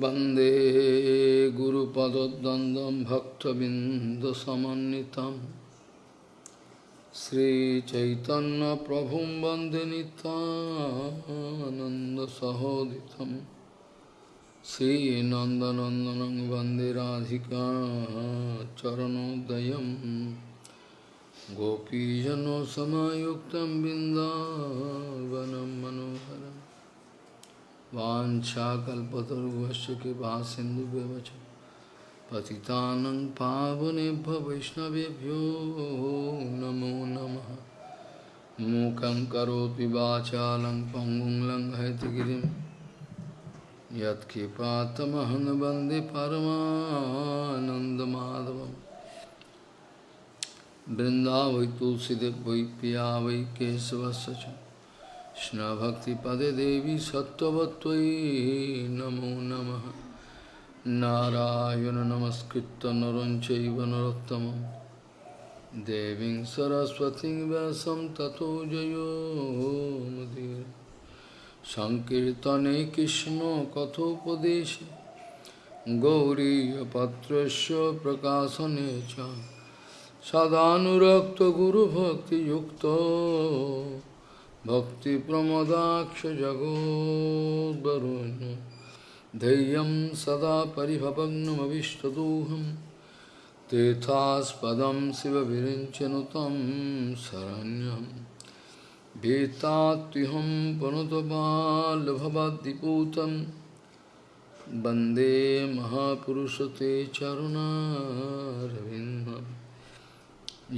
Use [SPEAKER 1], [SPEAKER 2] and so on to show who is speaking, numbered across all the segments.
[SPEAKER 1] वंदे गुरुपदद्वन्द्वं भक्तबिन्दुसमन्वितं। श्रीचैतन्यप्रभुं वंदे नितानन्दसहोदितं श्रीनन्दनन्दनं वंदे राधिका चरणोदयं। गोपीजनसमायुक्तं बिन्दावनं मनोहरम्। वाञ्छाकल्पतरुभ्यश्च कृपा सिन्धुभ्यश्च पतितानं पावनेभ्य वैष्णवेभ्यो नमो नमः। मूकं करोति वाचालं पङ्गुं लङ्घयतिगिरिं यत्कृपातमहं वंदे वृन्दावै तुलसीदेव वै पिया वै केशवस्य কৃষ্ণভক্তিপদে দেবী সত্যবত্যই নমো নম। নারায়ণ নমস্কৃত নরঞ্চৈব নরোত্তম দেবী সরস্বতী ব্যাসম ততো জয়োমদীর সংকীর্তনে কৃষ্ণ কথোপদেশ। গৌরীপত্র প্রকাশনে সদানুরক্ত গুরুভক্তিযুক্ত। भक्तिप्रमदाक्षजगोद्वरुन् धैर्यं सदा परिभवग्नमविष्टदोहं तेथास्पदं शिवविरिञ्चनुतं शरण्यं भीतात्युहं पुनतबालभवद्दिपूतं वंदे महापुरुषते चरुणारविन्दं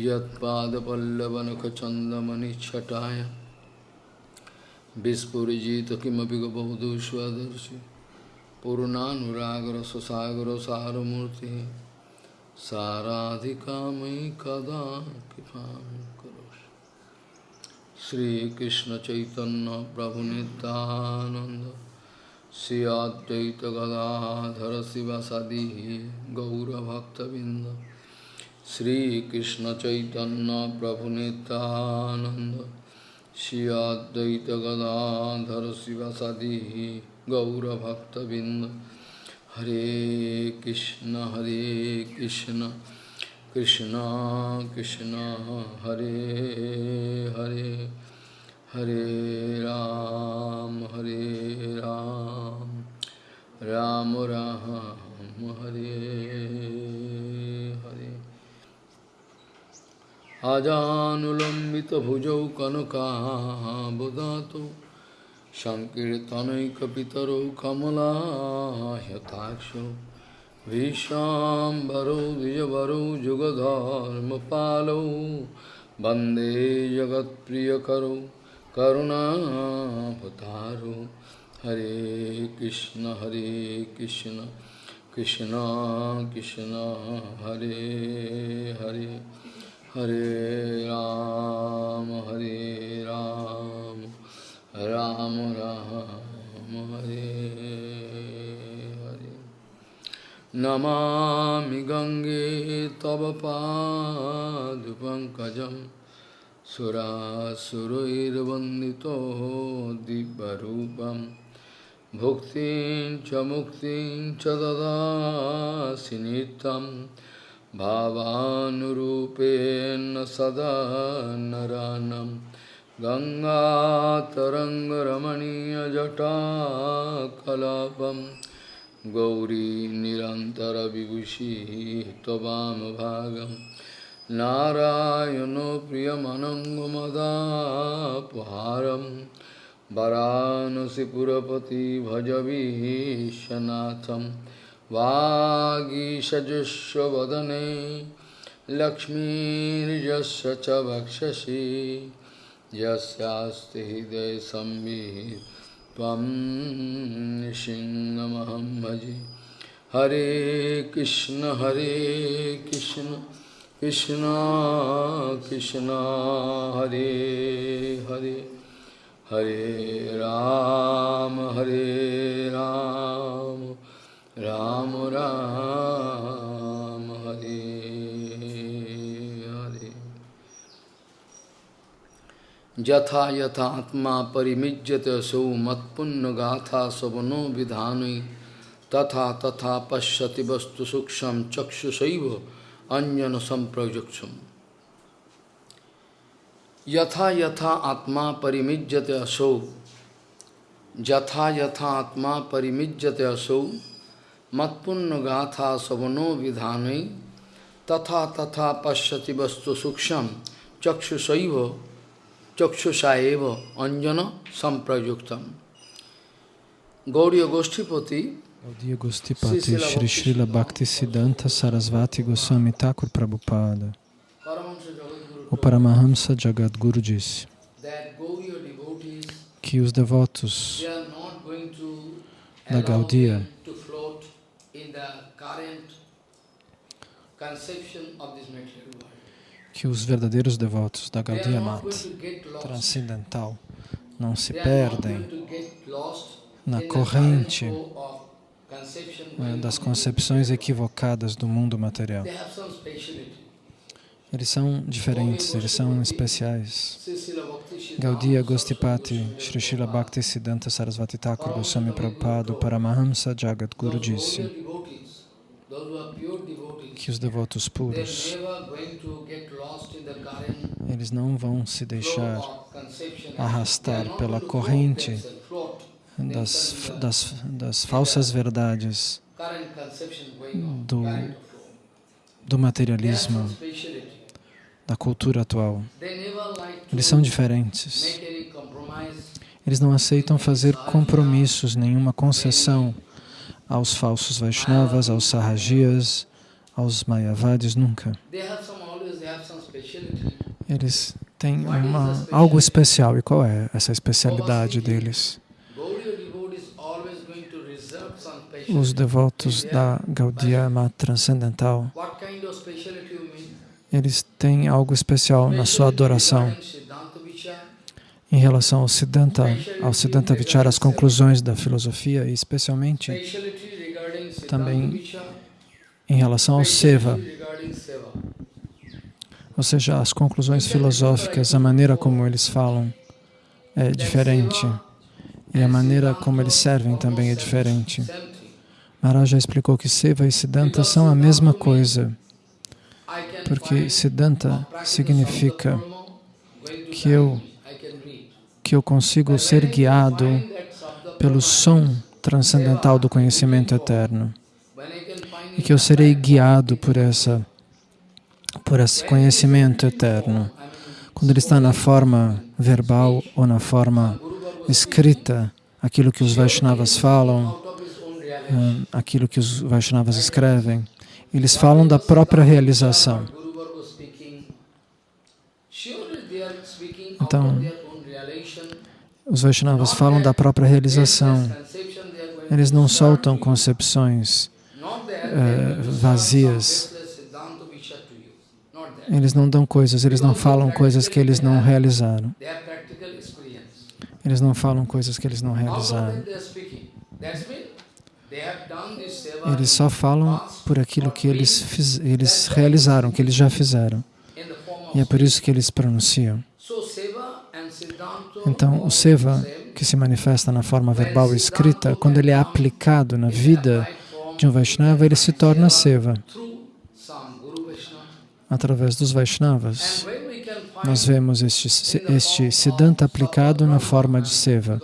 [SPEAKER 1] यत्पादपल्लवनखचन्दमनिच्छटाय Visporijita kimapika bhavadu svadarshi Purunanuragra sasagra saramurti Saradhikamai kada kipam karosh Sri Krishna Chaitanya Prabhu Nityananda Sri Advaita Gadadhara Sivasadi Gaura Bhaktavinda Sri Krishna Chaitanya Prabhu Nityananda Shri Advaita Gadadhar Sivasadi Gaurabhaktavind Hare Krishna Hare Krishna Krishna Krishna Hare Hare Hare Ram Hare Ram Ram Ram Hare अजानुलम्बितभुजौ कनकाबुदातो सङ्कीर्तनैकपितरौ कमलाह्यताक्षौ भीष्णाम्बरौ द्विजवरौ जुगधर्मपालौ वंदे जगत्प्रियकरौ करुणाभतारौ हरे कृष्ण हरे कृष्ण कृष्ण कृष्ण, हरे Hare. Hare Ram, Hare Ram, Ram Ram, Hare Hare. Namami Gange Tava Padupankajam Surasuruirvandito Dibbarupam Bhuktin Chamuktin Chadada Sinitam भावानुरूपेण सदा नरानं गङ्गातरङ्गरमणीयजटाकलापं गौरी निरन्तरविभूषिः त्ववामभागं नारायणो प्रियमनङ्गमदापहारं वरानसिपुरपति भजवीशनाथम् वागीषजुष्वदने लक्ष्मीर्यस्य च वक्षसि। यस्यास्ति हृदय संवित् भजे हरे कृष्ण हरे कृष्ण कृष्ण कृष्ण, हरे हरे। हरे राम हरे राम। राम राम, हरे हरे। यथा यथात्मा परिमिज्यते सौ मत्पुण्य गाथा सवनो विधान,
[SPEAKER 2] तथा तथा पश्यति वस्तु सूक्ष्म चक्षुषैव अंजन संप्रयुक्षम यथा यथा आत्मा परिमिज्यते असौ यथा यथा आत्मा परिमिज्यते असौ मत्पुण्य गाथा सवनो विधान तथा तथा पश्यति वस्तु सूक्ष्म चक्षुषैव चक्षुषा एव अंजन संप्रयुक्तम गौड़ी गोष्ठीपति
[SPEAKER 1] Gaudiya Gostipati Shri Srila Bhakti Siddhanta Sarasvati Goswami Thakur Prabhupada O Paramahamsa Jagadguru disse que os devotos da Gaudiya que os verdadeiros devotos da Gaudiya Mata transcendental não se perdem na corrente eh, das concepções equivocadas do mundo material. Eles são diferentes, eles são especiais. Gaudiya Gostipati Sri Srila Bhakti Siddhanta Sarasvati Thakur Goswami Prabhupada Paramahamsa Jagat Guru disse que os devotos puros eles não vão se deixar arrastar pela corrente das, das, das falsas verdades do, do materialismo, da cultura atual. Eles são diferentes. Eles não aceitam fazer compromissos, nenhuma concessão aos falsos Vaishnavas, aos Sahajias, aos Mayavadis, nunca. Eles têm uma, algo especial. E qual é essa especialidade deles? os devotos da Gaudiya Mata Transcendental, eles têm algo especial na sua adoração em relação ao Siddhanta, ao Siddhanta Vichara, as conclusões da filosofia e especialmente também em relação ao Seva, ou seja, as conclusões filosóficas, a maneira como eles falam é diferente e a maneira como eles servem também é diferente. Maharaj já explicou que Seva e Siddhanta são a mesma coisa, porque Siddhanta significa que eu, que eu consigo ser guiado pelo som transcendental do conhecimento eterno e que eu serei guiado por essa por esse conhecimento eterno. Quando ele está na forma verbal ou na forma escrita, aquilo que os Vaishnavas falam, Hum, aquilo que os Vaishnavas escrevem. Eles falam da própria realização. Então, os Vaishnavas falam da própria realização. Eles não soltam concepções eh, vazias. Eles não dão coisas, eles não falam coisas que eles não realizaram. Eles não falam coisas que eles não realizaram. Eles só falam por aquilo que eles, eles realizaram, que eles já fizeram. E é por isso que eles pronunciam. Então, o Seva, que se manifesta na forma verbal e escrita, quando ele é aplicado na vida de um Vaishnava, ele se torna Seva. Através dos Vaishnavas, nós vemos este, este Siddhanta aplicado na forma de Seva.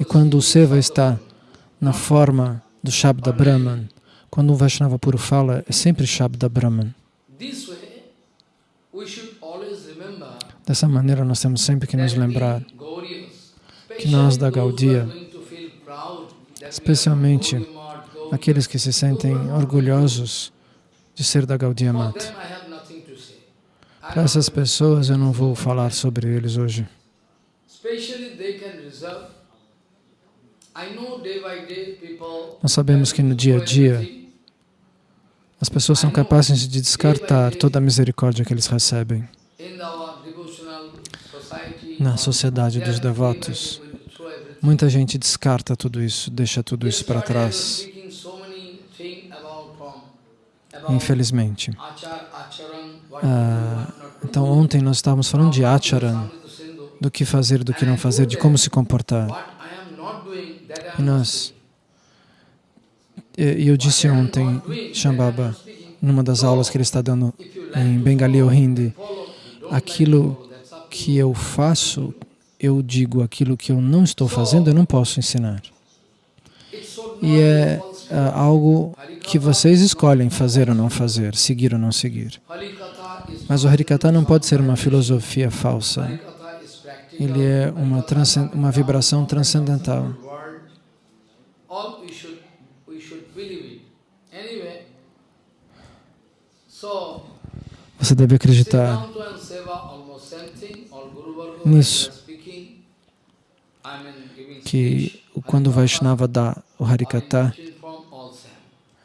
[SPEAKER 1] E quando o Seva está na forma do Shabda Brahman. Quando um Vaishnava puro fala, é sempre Shabda Brahman. Dessa maneira, nós temos sempre que nos lembrar que nós da Gaudia, especialmente aqueles que se sentem orgulhosos de ser da Gaudia Mata. Para essas pessoas, eu não vou falar sobre eles hoje. Nós sabemos que no dia a dia as pessoas são capazes de descartar toda a misericórdia que eles recebem. Na sociedade dos devotos, muita gente descarta tudo isso, deixa tudo isso para trás. Infelizmente. Ah, então, ontem nós estávamos falando de acharan, do que fazer, do que não fazer, de como se comportar. E nós eu disse ontem, Shambhava, numa das aulas que ele está dando em Bengali ou Hindi, aquilo que eu faço, eu digo, aquilo que eu não estou fazendo, eu não posso ensinar. E é, é algo que vocês escolhem fazer ou não fazer, seguir ou não seguir. Mas o Harikata não pode ser uma filosofia falsa. Ele é uma, uma vibração transcendental. Você deve acreditar nisso, que quando o Vaishnava dá o Harikata,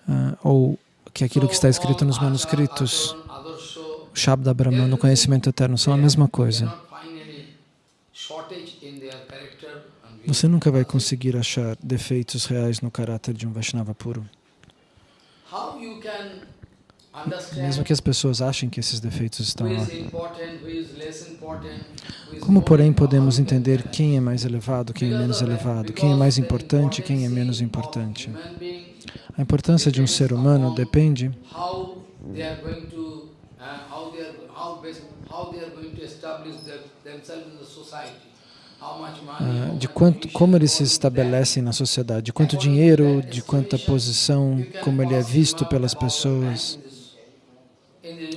[SPEAKER 1] uh, ou que aquilo que está escrito nos manuscritos, o Shabda Brahman, o conhecimento eterno, são a mesma coisa. Você nunca vai conseguir achar defeitos reais no caráter de um Vaishnava puro. Mesmo que as pessoas achem que esses defeitos estão lá. Como, porém, podemos entender quem é mais elevado, quem é menos elevado, quem é mais importante, quem é menos importante? A importância de um ser humano depende uh, de quanto, como eles se estabelecem na sociedade, de quanto dinheiro, de quanta posição, como ele é visto pelas pessoas.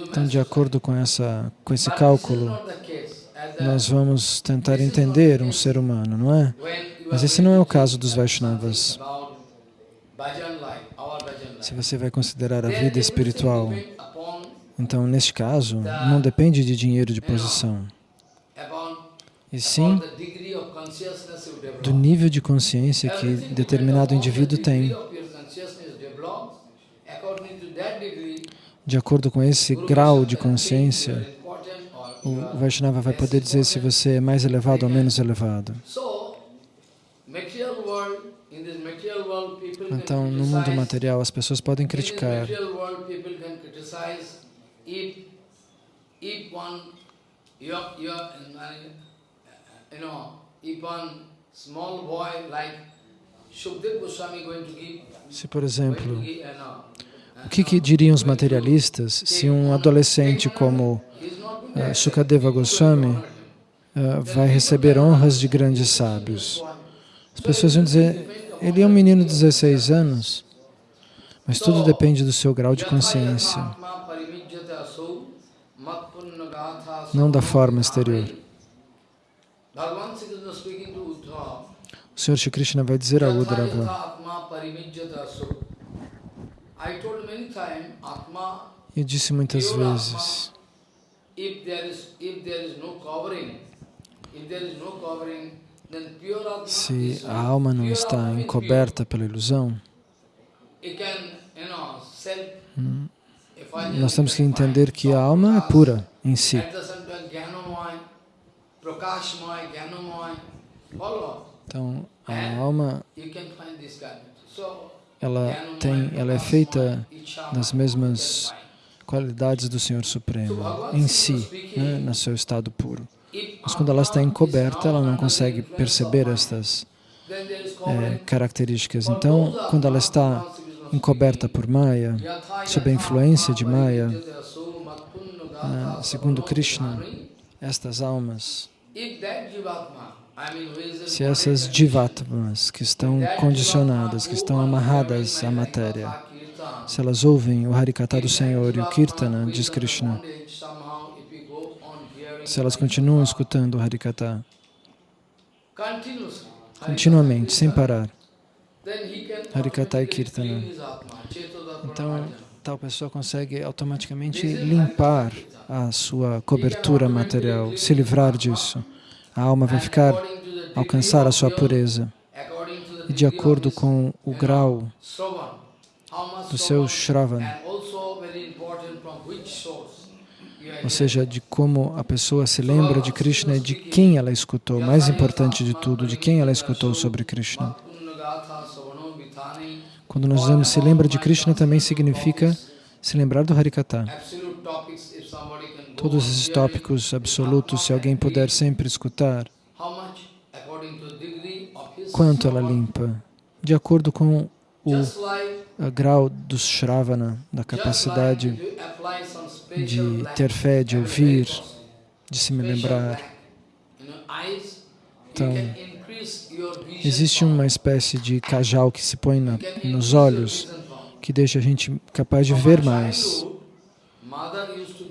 [SPEAKER 1] Então, de acordo com, essa, com esse cálculo, nós vamos tentar entender um ser humano, não é? Mas esse não é o caso dos Vaishnavas. Se você vai considerar a vida espiritual, então, neste caso, não depende de dinheiro de posição, e sim do nível de consciência que determinado indivíduo tem. De acordo com esse grau de consciência, o Vaishnava vai poder dizer se você é mais elevado ou menos elevado. Então, no mundo material, as pessoas podem criticar. Se, por exemplo, o que, que, diriam os materialistas se um adolescente como uh, Sukadeva Goswami uh, vai receber honras de grandes sábios? As pessoas vão dizer, ele é um menino de 16 anos, mas tudo depende do seu grau de consciência, não da forma exterior. O Senhor Shri Krishna vai dizer a Uddhava, eu disse muitas vezes, se a alma não está encoberta pela ilusão, hum, nós temos que entender que a alma é pura em si. Então, a alma ela tem, ela é feita das mesmas qualidades do Senhor Supremo em si, né, no seu estado puro. Mas quando ela está encoberta, ela não consegue perceber estas é, características. Então, quando ela está encoberta por Maya, sob a influência de Maya, ah, segundo Krishna, estas almas se essas jivatmas que estão condicionadas, que estão amarradas à matéria, se elas ouvem o Harikata do Senhor e o Kirtana, diz Krishna, se elas continuam escutando o Harikata continuamente, sem parar, Harikata e Kirtana, então tal pessoa consegue automaticamente limpar a sua cobertura material, se livrar disso a alma vai ficar, alcançar a sua pureza. E de acordo com o grau do seu Shravan, ou seja, de como a pessoa se lembra de Krishna e de quem ela escutou, mais importante de tudo, de quem ela escutou sobre Krishna. Quando nós dizemos se lembra de Krishna, também significa se lembrar do Harikata todos esses tópicos absolutos, se alguém puder sempre escutar, quanto ela limpa, de acordo com o grau do Shravana, da capacidade de ter fé, de ouvir, de se me lembrar. Então, existe uma espécie de cajal que se põe na, nos olhos que deixa a gente capaz de ver mais.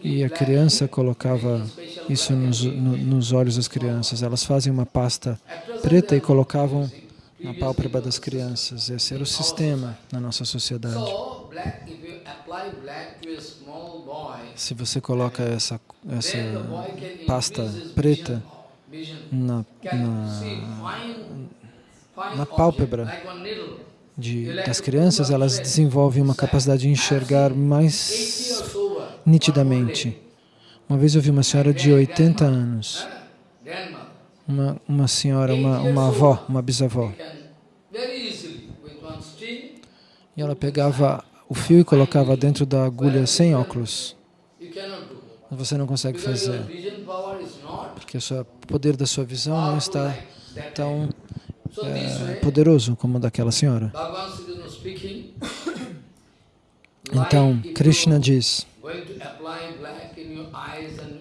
[SPEAKER 1] E a criança colocava isso nos, no, nos olhos das crianças. Elas fazem uma pasta preta e colocavam na pálpebra das crianças. Esse era o sistema na nossa sociedade. Se você coloca essa, essa pasta preta na, na, na pálpebra de, das crianças, elas desenvolvem uma capacidade de enxergar mais nitidamente. Uma vez eu vi uma senhora de 80 anos, uma, uma senhora, uma, uma avó, uma bisavó, e ela pegava o fio e colocava dentro da agulha sem óculos. Você não consegue fazer, porque o poder da sua visão não está tão é, poderoso como o daquela senhora. Então, Krishna diz,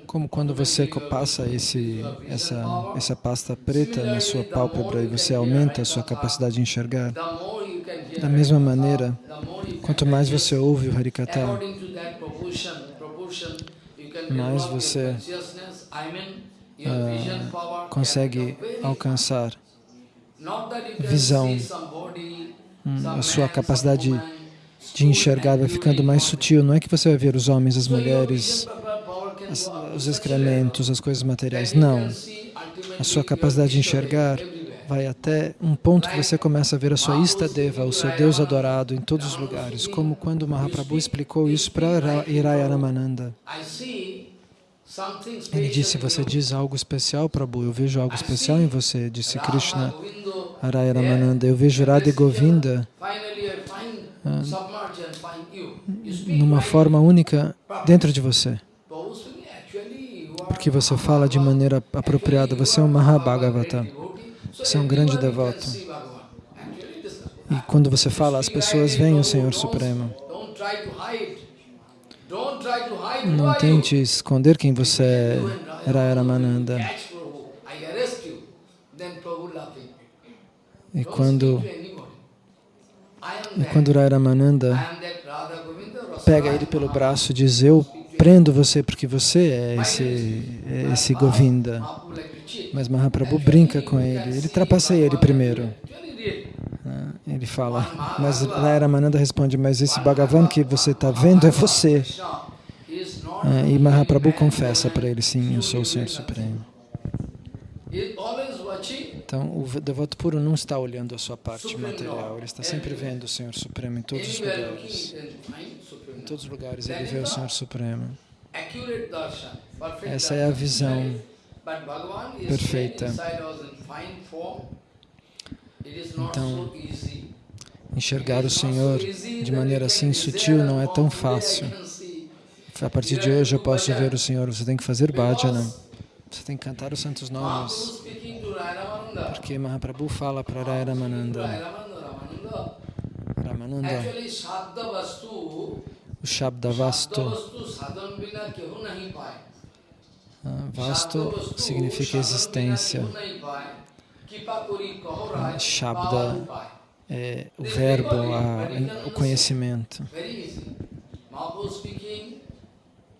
[SPEAKER 1] como quando você passa esse, essa, essa pasta preta na sua pálpebra e você aumenta a sua capacidade de enxergar, da mesma maneira, quanto mais você ouve o Harikata, mais você uh, consegue alcançar visão, hum, a sua capacidade de enxergar vai ficando mais sutil. Não é que você vai ver os homens, as mulheres, as, os excrementos, as coisas materiais. Não. A sua capacidade de enxergar vai até um ponto que você começa a ver a sua Istadeva, o seu Deus adorado, em todos os lugares. Como quando Mahaprabhu explicou isso para Iraya Ramananda. Ele disse, você diz algo especial, Prabhu, eu vejo algo especial em você, disse Krishna Araya Ramananda. Eu vejo Radha Govinda numa forma única dentro de você. Porque você fala de maneira apropriada, você é um Mahabhagavata, você é um grande devoto. E quando você fala, as pessoas veem o Senhor Supremo. Não tente esconder quem você é, Raya Ramananda. E quando, e quando Raya Ramananda pega ele pelo braço e diz, eu prendo você porque você é esse, é esse Govinda. Mas Mahaprabhu brinca com ele, ele trapaceia ele primeiro. Ah, ele fala, mas Raya Ramananda responde, mas esse Bhagavan que você está vendo é você. Ah, e Mahaprabhu confessa para ele, sim, eu sou o Senhor Supremo. Então, o devoto puro não está olhando a sua parte material, ele está sempre vendo o Senhor Supremo em todos os lugares. Em todos os lugares ele vê o Senhor Supremo. Essa é a visão perfeita. Então, enxergar o Senhor de maneira assim sutil não é tão fácil. A partir de hoje eu posso ver o Senhor, você tem que fazer bhajana, você tem que cantar os santos nomes. Porque Mahaprabhu fala para Ramananda, Ramananda, o Shabda Vastu, ah, significa existência. Shabda é o verbo, a, o conhecimento.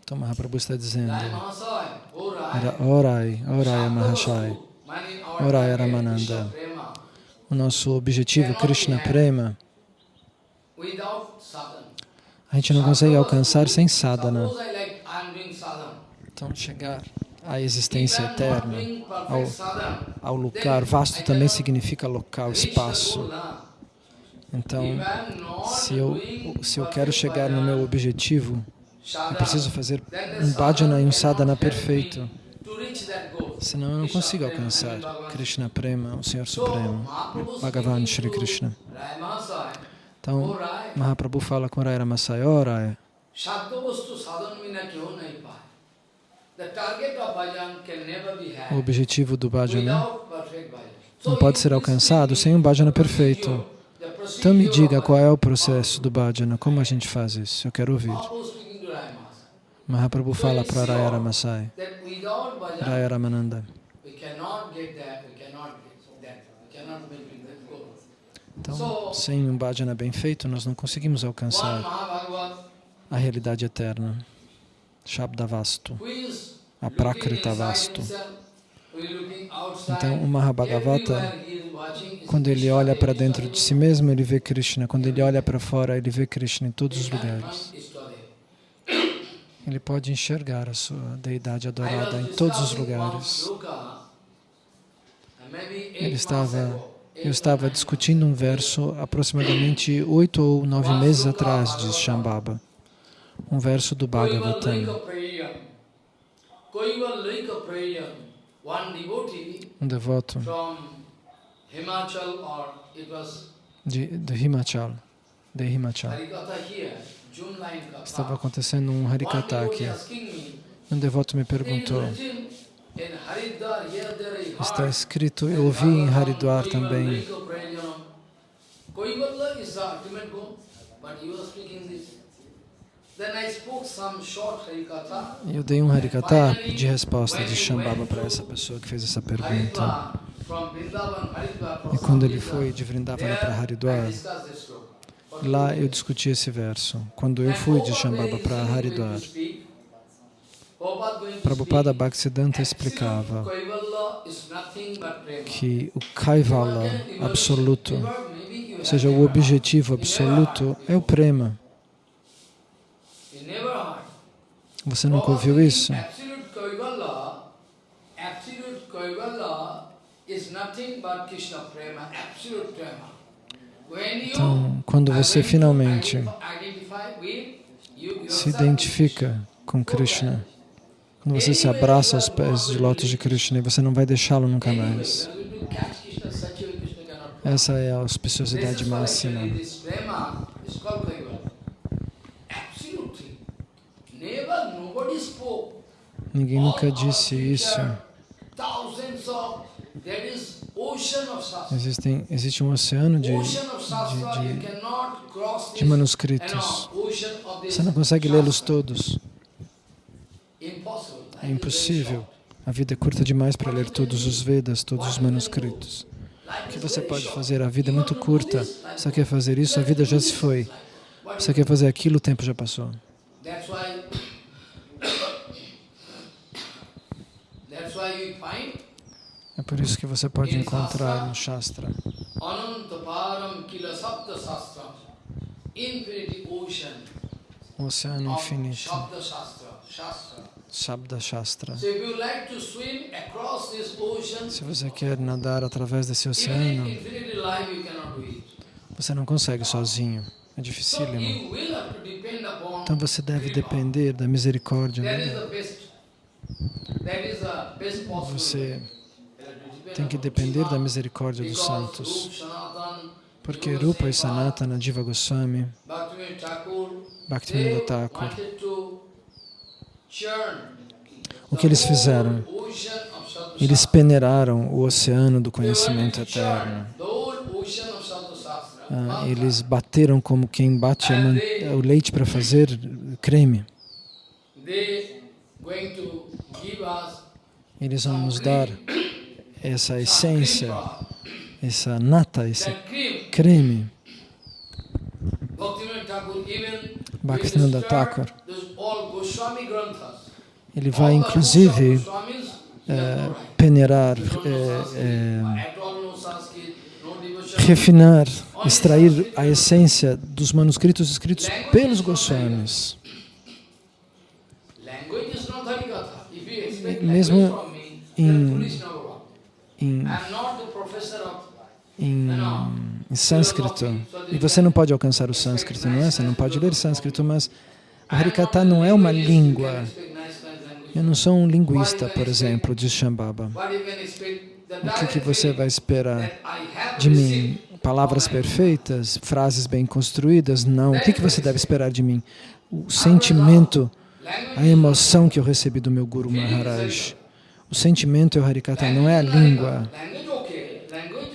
[SPEAKER 1] Então Mahaprabhu está dizendo, Orai, Orai Mahashai, Orai Ramananda. O nosso objetivo, Krishna Prema, a gente não consegue alcançar sem sadhana. Então, chegar à existência eterna, ao, ao lugar. Vasto também significa local, espaço. Então, se eu, se eu quero chegar no meu objetivo, eu preciso fazer um bhajana e um sadhana perfeito. Senão eu não consigo alcançar Krishna Prema, o Senhor Supremo, Bhagavan Shri Krishna. Então, Mahaprabhu fala com Raya Ramasaya, oh Raya, o objetivo do bhajana não pode ser alcançado sem um bhajana perfeito. Então me diga qual é o processo do bhajana, como a gente faz isso? Eu quero ouvir.
[SPEAKER 2] Mahaprabhu speaking to Rayamasa.
[SPEAKER 1] Mahaprabhu fala para Raya Ramasai, Raya Ramananda. Então, sem um bhajana bem feito, nós não conseguimos alcançar a realidade eterna. Shabdavastu, a Prakrita
[SPEAKER 2] outside,
[SPEAKER 1] Então, o Mahabhagavata, quando ele olha para dentro de si mesmo, ele vê Krishna. Quando ele olha para fora, ele vê Krishna em todos os lugares. Ele pode enxergar a sua deidade adorada em todos os lugares. Ele estava, eu estava discutindo um verso aproximadamente oito ou nove meses atrás de Shambhava, um verso do Bhagavatam. Um devoto de, de Himachal, de Himachal. Estava acontecendo um Harikata aqui. Um devoto me
[SPEAKER 2] "It is
[SPEAKER 1] perguntou, está escrito, eu ouvi em Haridwar também, eu dei um Harikata de resposta de Shambhava para essa pessoa que fez essa pergunta. E quando ele foi de Vrindavana para Haridwar,
[SPEAKER 2] discussed this sloka. For
[SPEAKER 1] lá eu discuti esse verso. Quando eu fui de Shambhava para Haridwar, Prabhupada Bhaktisiddhanta explicava que o Kaivala absoluto, ou seja, o objetivo absoluto é o prema. Você nunca ouviu isso?
[SPEAKER 2] Absolute Kaivala is nothing but Krishna prema, absolute prema.
[SPEAKER 1] Então, quando você finalmente se identifica com Krishna, quando você se abraça aos pés de lótus de Krishna, você não vai deixá-lo nunca mais. Essa é a auspiciosidade máxima. Ninguém nunca disse isso. Existem, existe um oceano de, de, de, manuscritos. Você não consegue lê-los todos. É impossível. A vida é curta demais para ler todos os Vedas, todos os manuscritos. O que você pode fazer? A vida é muito curta. Você quer fazer isso? A vida já se foi. Você quer fazer aquilo? O tempo já passou. É por isso que você pode encontrar no Shastra. O oceano infinito,
[SPEAKER 2] Shabda Shastra,
[SPEAKER 1] Se você quer nadar através desse oceano, você não consegue sozinho. É dificílimo. Então você deve depender da misericórdia. Né? Você
[SPEAKER 2] way. You have to depend
[SPEAKER 1] tem que depender da misericórdia dos santos. Porque Rupa e Sanatana, Diva Goswami,
[SPEAKER 2] Bhaktivinoda Thakur,
[SPEAKER 1] o que eles fizeram? Eles peneiraram o oceano do conhecimento eterno. Ah, eles bateram como quem bate o leite para fazer creme. Eles vão nos dar essa essência, essa nata, esse creme.
[SPEAKER 2] Bhaktivinoda Thakur.
[SPEAKER 1] Ele vai inclusive
[SPEAKER 2] right.
[SPEAKER 1] peneirar,
[SPEAKER 2] no devotion.
[SPEAKER 1] refinar, extrair a essência dos manuscritos escritos pelos Goswamis. Mesmo em- Em, em, em sânscrito. E você não pode alcançar o sânscrito, não é? Você não pode ler sânscrito, mas o Harikata não é uma língua. Eu não sou um linguista, por exemplo, de Shambhava. O que, que você vai esperar de mim? Palavras perfeitas? Frases bem construídas? Não. O que, que você deve esperar de mim? O sentimento, a emoção que eu recebi do meu Guru Maharaj. O sentimento é o Harikata, não é a língua.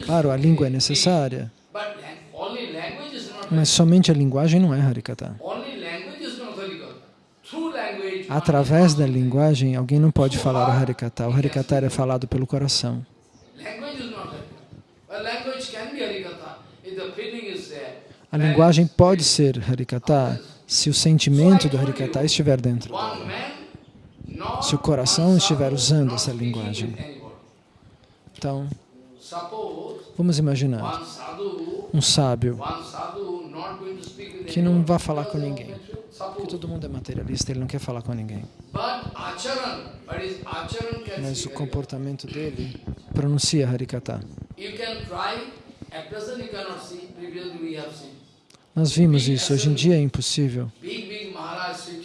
[SPEAKER 1] Claro, a língua é necessária, Mas somente a linguagem não é
[SPEAKER 2] one
[SPEAKER 1] Através da linguagem, alguém não pode falar o Harikata. O Harikata é falado pelo coração. A linguagem pode ser Harikata se o sentimento do Harikata estiver dentro.
[SPEAKER 2] Not
[SPEAKER 1] Se o coração estiver usando essa linguagem. Então, vamos imaginar um sábio que não vai falar com ninguém. Porque todo mundo é materialista, ele não quer falar com ninguém. Mas o comportamento dele pronuncia Harikata. Nós vimos isso. Hoje em dia é impossível.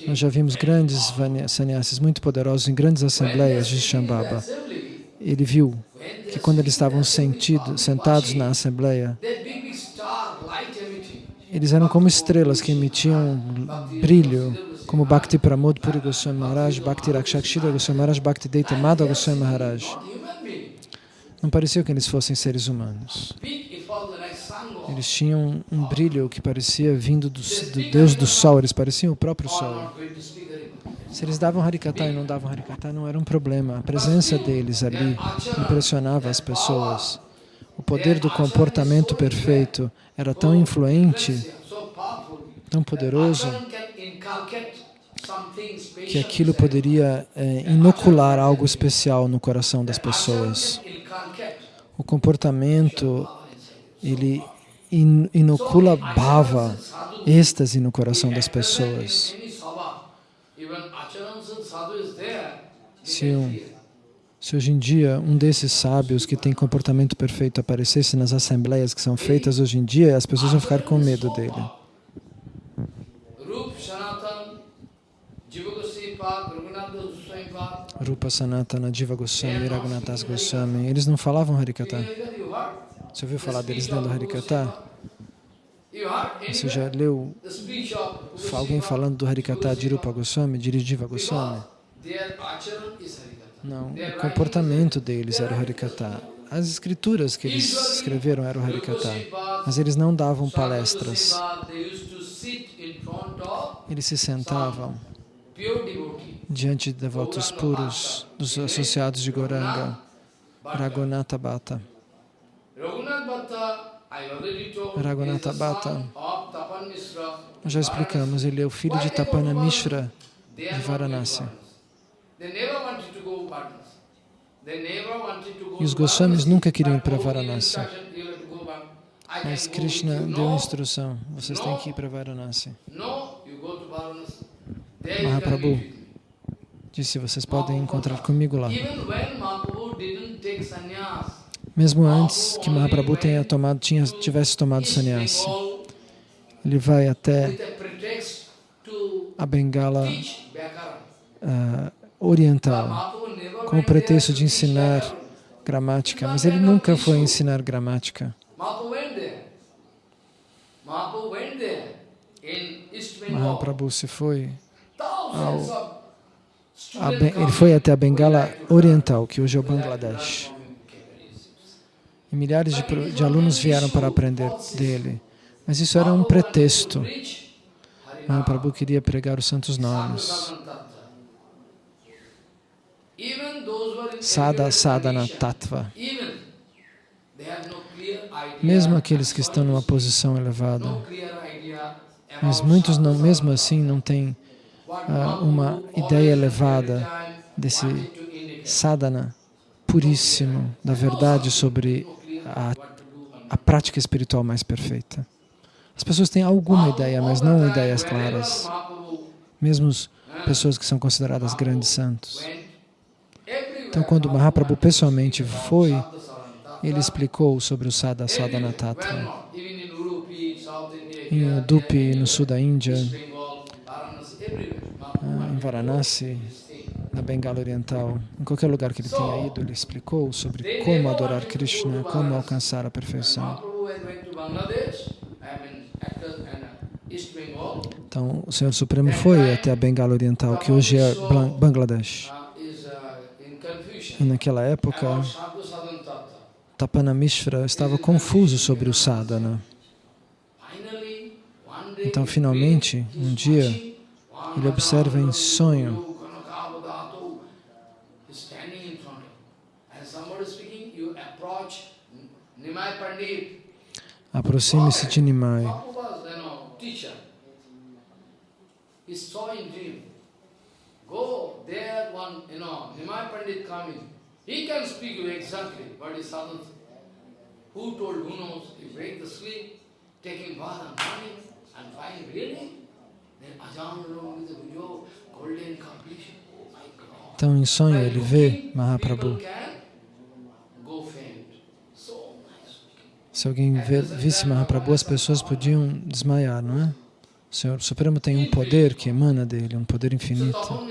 [SPEAKER 1] Nós já vimos grandes sannyasis muito poderosos em grandes assembleias de Shambhava. Ele viu que quando eles estavam sentido, sentados na assembleia, eles eram como estrelas que emitiam brilho, como Bhakti Pramod Puri Goswami Maharaj, Bhakti Rakshakshira Goswami Maharaj, Bhakti Deita Goswami Maharaj. Não parecia que eles fossem seres humanos. Eles tinham um brilho que parecia vindo do, do Deus do Sol, eles pareciam o próprio Sol. Se eles davam Harikata e não davam Harikata, não era um problema. A presença deles ali impressionava as pessoas. O poder do comportamento perfeito era tão influente, tão poderoso, que aquilo poderia é, inocular algo especial no coração das pessoas. O comportamento, ele inocula bhava, êxtase no coração das pessoas. Se um, se hoje em dia um desses sábios que tem comportamento perfeito aparecesse nas assembleias que são feitas hoje em dia, as pessoas vão ficar com medo dele. Rupa Sanatana, Jiva Goswami, Raghunathas Goswami, eles não falavam Harikata. Você ouviu falar deles lendo Harikata?
[SPEAKER 2] You heard?
[SPEAKER 1] Você já leu alguém falando do Harikata de Rupa Goswami, de Jiva Goswami?
[SPEAKER 2] Harikata.
[SPEAKER 1] Não, o comportamento deles era o Harikata. As escrituras que eles escreveram eram o Harikata. Mas eles não davam palestras. Eles se sentavam diante de devotos puros, dos associados de Goranga, Raghunatha Bhatta.
[SPEAKER 2] Raghunath Bhatta, I already told,
[SPEAKER 1] Raghunatha Bhatta. Nós já explicamos, ele é o filho de Tapana Mishra de Varanasi. E os Goswamis nunca queriam ir para Varanasi. Mas Krishna deu
[SPEAKER 2] No,
[SPEAKER 1] instrução, vocês têm que ir para Varanasi. Mahaprabhu. Disse, vocês podem encontrar comigo lá. Mesmo antes que Mahaprabhu tenha tomado, tinha, tivesse tomado sannyasi, ele vai até
[SPEAKER 2] a
[SPEAKER 1] Bengala ah, oriental, com o pretexto de ensinar gramática, mas ele nunca foi ensinar gramática.
[SPEAKER 2] Mahaprabhu
[SPEAKER 1] se foi,
[SPEAKER 2] of
[SPEAKER 1] a ele foi até a Bengala Oriental, que hoje é o Bangladesh. E milhares de, de alunos vieram para aprender dele. Mas isso era um pretexto.
[SPEAKER 2] Mahaprabhu
[SPEAKER 1] Mahaprabhu queria pregar os santos nomes. Sada Sadhana Tattva. Mesmo aqueles que estão numa posição elevada. Mas muitos, não, mesmo assim, não têm ah, uma ideia elevada desse sadhana puríssimo, da verdade sobre a, a prática espiritual mais perfeita. As pessoas têm alguma ideia, mas não ideias claras. Mesmo as pessoas que são consideradas grandes santos. Então, quando Mahaprabhu pessoalmente foi, ele explicou sobre o Sada Sadhana Tattva. Em Udupi, no sul da Índia, ah, em Varanasi, na Bengala Oriental, em qualquer lugar que ele tenha ido, ele explicou sobre como adorar Krishna, como alcançar a perfeição. Então, o Senhor Supremo foi até a Bengala Oriental, que hoje é Bangladesh. E naquela época, Tapana Mishra estava confuso sobre o sadhana. Então, finalmente, um dia, ele observa em sonho Aproxime-se de Nimai. Go there, one, you know, Nimai Pandit coming. He can speak you exactly what is sadhana. Who told, who knows, you break the sleep, taking bath and morning, and find really, then Ajahn along with the video, golden completion. Oh. Então, em sonho, ele vê Mahaprabhu. Se alguém visse Mahaprabhu, as pessoas podiam desmaiar, não é? O Senhor Supremo tem um poder que emana dele, um poder infinito.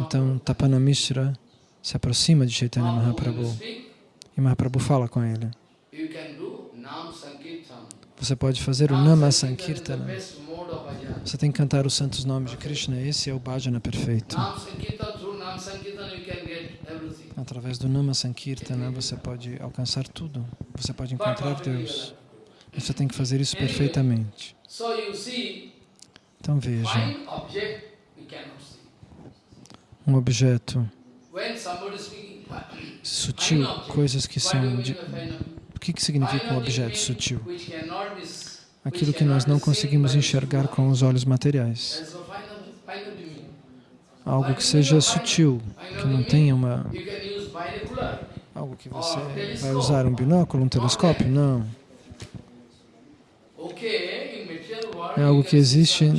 [SPEAKER 1] Então, Tapanamishra se aproxima de Chaitanya Mahaprabhu e Mahaprabhu fala com ele. Você pode fazer o Nama Sankirtana. Você tem que cantar os santos nomes de Krishna. Esse é o bhajana perfeito. Através do Nama Sankirtana você pode alcançar tudo. Você pode encontrar Deus. Você tem que fazer isso perfeitamente. Então veja. Um objeto sutil, coisas que são... De... O que, que significa um objeto sutil? Aquilo que nós não conseguimos enxergar com os olhos materiais. Algo que seja sutil, que não tenha uma... Algo que você vai usar um binóculo, um telescópio? Não. É algo que existe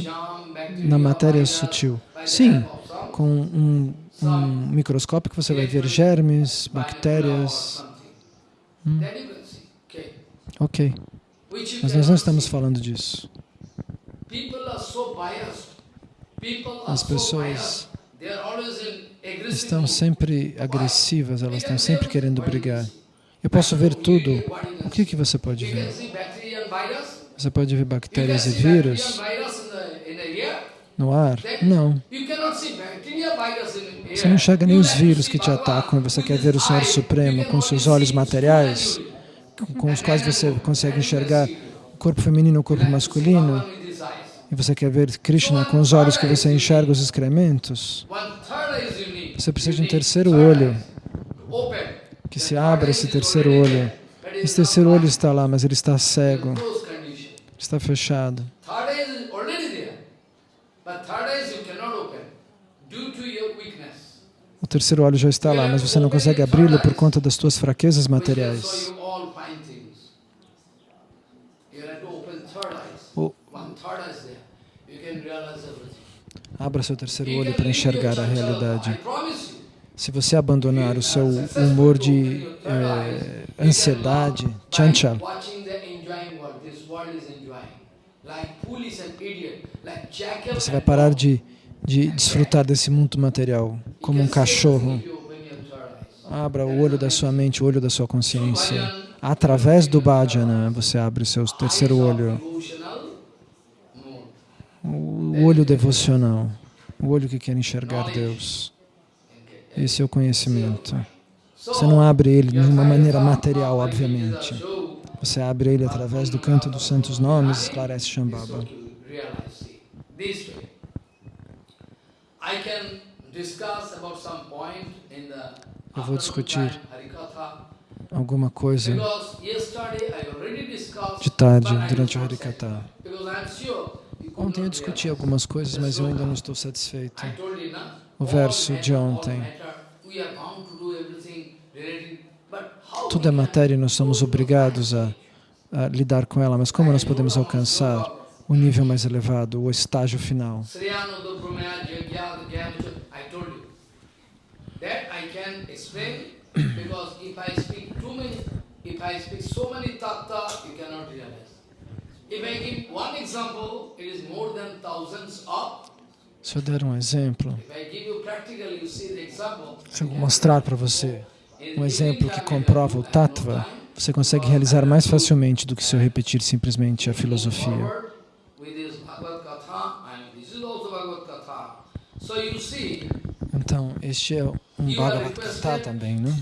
[SPEAKER 1] na matéria sutil. Sim, com um um microscópio que você vai ver germes, bactérias. Hum. Ok. Mas nós não estamos falando disso. As pessoas estão sempre agressivas, elas estão sempre querendo brigar. Eu posso ver tudo. O que, que você pode ver? Você pode ver bactérias e vírus no ar? Não. Você não enxerga nem os vírus que te atacam e você quer ver o Senhor Supremo com seus olhos materiais, com os quais você consegue enxergar o corpo feminino e o corpo masculino, e você quer ver Krishna com os olhos que você enxerga os excrementos. Você precisa de um terceiro olho, que se abra esse terceiro olho. Esse terceiro olho está lá, mas ele está cego, está fechado. O terceiro olho já está lá, mas você não consegue abri-lo por conta das suas fraquezas materiais. O... Abra seu terceiro olho para enxergar a realidade. Se você abandonar o seu humor de eh, ansiedade, chanchal, você vai parar de de desfrutar desse mundo material, como um cachorro. Abra o olho da sua mente, o olho da sua consciência. Através do bhajana, você abre o seu terceiro olho. O olho devocional, o olho que quer enxergar Deus. Esse é o conhecimento. Você não abre ele de uma maneira material, obviamente. Você abre ele através do canto dos santos nomes, esclarece Shambhava. Eu vou discutir alguma coisa de tarde, durante o Harikata. Ontem eu discuti algumas coisas, mas eu ainda não estou satisfeito. O verso de ontem. Tudo é matéria e nós somos obrigados a, a lidar com ela, mas como nós podemos alcançar o nível mais elevado, o estágio final? Because if I speak too many, if I speak so many tattva, you cannot realize. Se eu der um exemplo, se eu mostrar para você um exemplo que comprova o tattva, você consegue realizar mais facilmente do que se eu repetir simplesmente a filosofia. Então, este é um Bhagavad Gita também, né?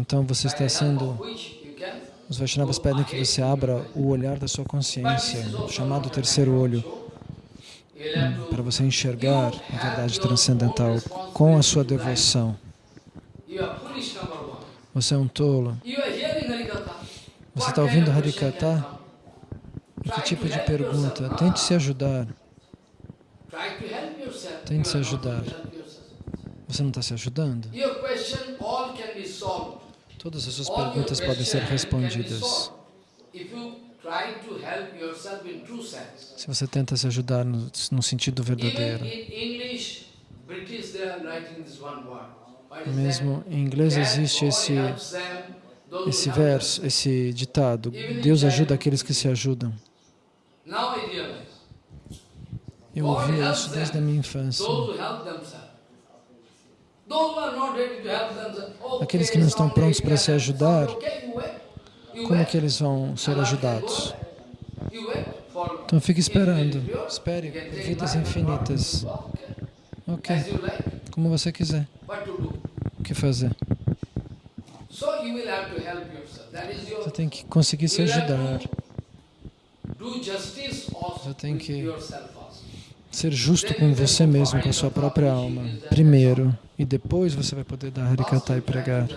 [SPEAKER 1] Então você está sendo... Os Vaishnavas pedem que você abra o olhar da sua consciência, chamado terceiro olho, para você enxergar a verdade transcendental com a sua devoção. Você é um tolo. Você está ouvindo Harikata? Que tipo de pergunta? Tente se ajudar. Tente se ajudar. Você não está se ajudando? Todas as suas perguntas podem ser respondidas. Se você tenta se ajudar no, no sentido verdadeiro. Mesmo em inglês existe esse, esse verso, esse ditado, Deus ajuda aqueles que se ajudam. Eu ouvia isso desde a minha infância. Aqueles que não estão prontos para se ajudar, como que eles vão ser ajudados? Então fique esperando, espere vidas infinitas. Ok, como você quiser. O que fazer? Você tem que conseguir se ajudar. Você tem que ser justo com você mesmo, com a sua própria alma, primeiro, e depois você vai poder dar harikata e pregar.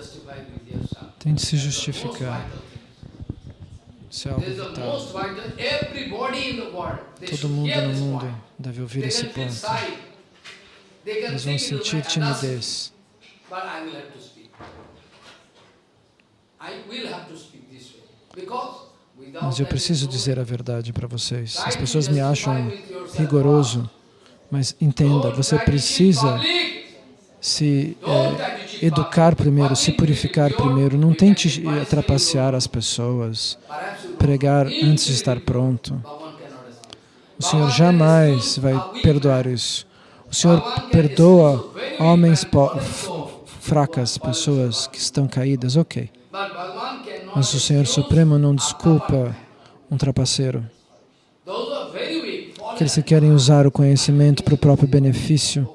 [SPEAKER 1] Tente se justificar. Isso é algo vital. Todo mundo no mundo deve ouvir esse ponto. Eles vão sentir timidez. Mas eu preciso dizer a verdade para vocês. As pessoas me acham rigoroso, mas entenda, você precisa se é, educar primeiro, se purificar primeiro. Não tente trapacear as pessoas, pregar antes de estar pronto. O Senhor jamais vai perdoar isso. O Senhor perdoa homens fracas, pessoas que estão caídas, ok. Mas o Senhor Supremo não desculpa um trapaceiro. Aqueles que querem usar o conhecimento para o próprio benefício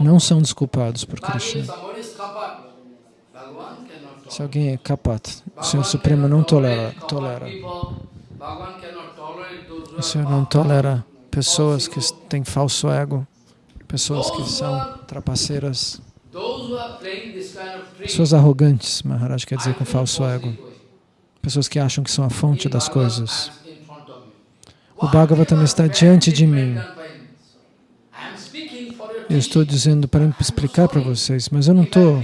[SPEAKER 1] não são desculpados por Krishna. Se alguém é kapat, o Senhor Supremo não tolera. tolera. O Senhor não tolera pessoas que têm falso ego, pessoas que são trapaceiras. Pessoas arrogantes, Maharaj quer dizer com falso ego. Pessoas que acham que são a fonte das coisas. O Bhagavatam está diante de mim. Eu estou dizendo para explicar para vocês, mas eu não estou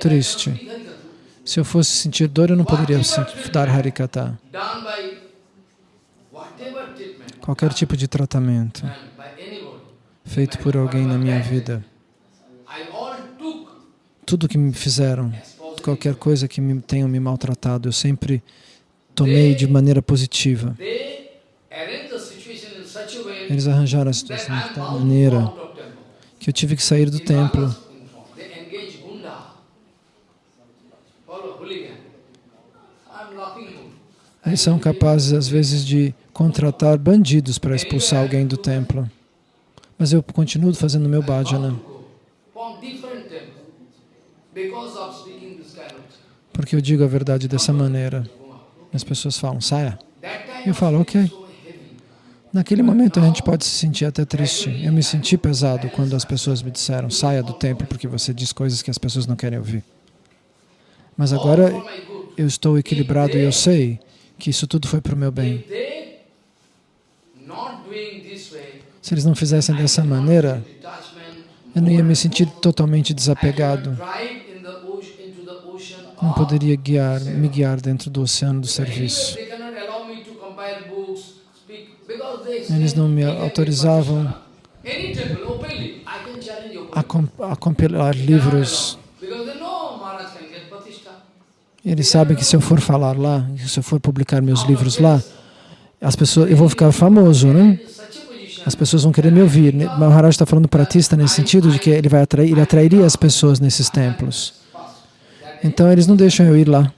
[SPEAKER 1] triste. Se eu fosse sentir dor, eu não poderia dar Harikata. Qualquer tipo de tratamento feito por alguém na minha vida tudo que me fizeram, qualquer coisa que me tenham me maltratado, eu sempre tomei de maneira positiva. Eles arranjaram a situação de tal maneira que eu tive que sair do templo. Eles são capazes, às vezes, de contratar bandidos para expulsar alguém do templo. Mas eu continuo fazendo meu bhajana. Porque eu digo a verdade dessa maneira. As pessoas falam, saia. Eu falo, ok. Naquele momento a gente pode se sentir até triste. Eu me senti pesado quando as pessoas me disseram, saia do templo porque você diz coisas que as pessoas não querem ouvir. Mas agora eu estou equilibrado e eu sei que isso tudo foi para o meu bem. Se eles não fizessem dessa maneira, eu não ia me sentir totalmente desapegado não poderia guiar, me guiar dentro do oceano do serviço. Eles não me autorizavam a, comp a compilar livros. Eles sabem que se eu for falar lá, se eu for publicar meus livros lá, as pessoas, eu vou ficar famoso, né? As pessoas vão querer me ouvir. Maharaj está falando pratista nesse sentido de que ele vai atrair, ele atrairia as pessoas nesses templos. Então eles não deixam eu ir lá.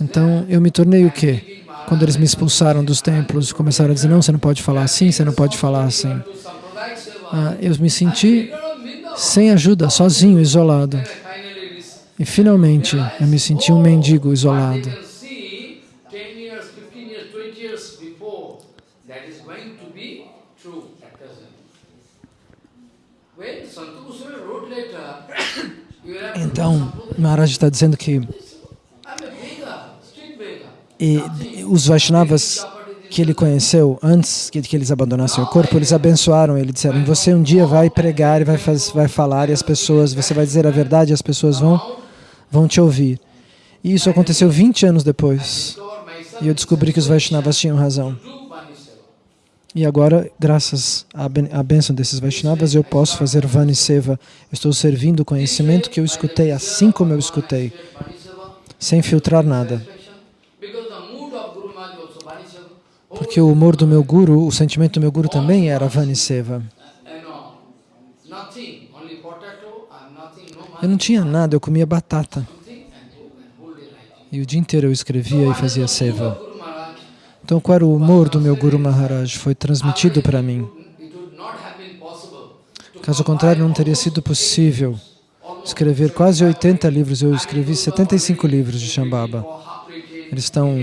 [SPEAKER 1] Então eu me tornei o quê? Quando eles me expulsaram dos templos, começaram a dizer, não, você não pode falar assim, você não pode falar assim. Ah, eu me senti sem ajuda, sozinho, isolado. E finalmente eu me senti um mendigo isolado.
[SPEAKER 2] But they can see 10 years, 15 years, 20 years before, that is going to be true at present. When Santa Goswami
[SPEAKER 1] Então, Maharaj está dizendo que e, os Vaishnavas que ele conheceu antes que, que eles abandonassem o corpo, eles abençoaram ele, disseram, você um dia vai pregar e vai, faz, vai falar e as pessoas, você vai dizer a verdade e as pessoas vão, vão te ouvir. E isso aconteceu 20 anos depois. E eu descobri que os Vaishnavas tinham razão. E agora, graças à bênção desses Vaishnavas, eu posso fazer Vani Seva. Eu estou servindo o conhecimento que eu escutei assim como eu escutei, sem filtrar nada. Porque o humor do meu guru, o sentimento do meu guru também era Vani Seva.
[SPEAKER 2] You know, nothing, only potato and nothing, no
[SPEAKER 1] Eu não tinha nada, eu comia batata. E o dia inteiro eu escrevia e fazia seva. Então, qual era o humor do meu Guru Maharaj? Foi transmitido para mim. Caso contrário, não teria sido possível escrever quase 80 livros. Eu escrevi 75 livros de Shambhava. Eles estão,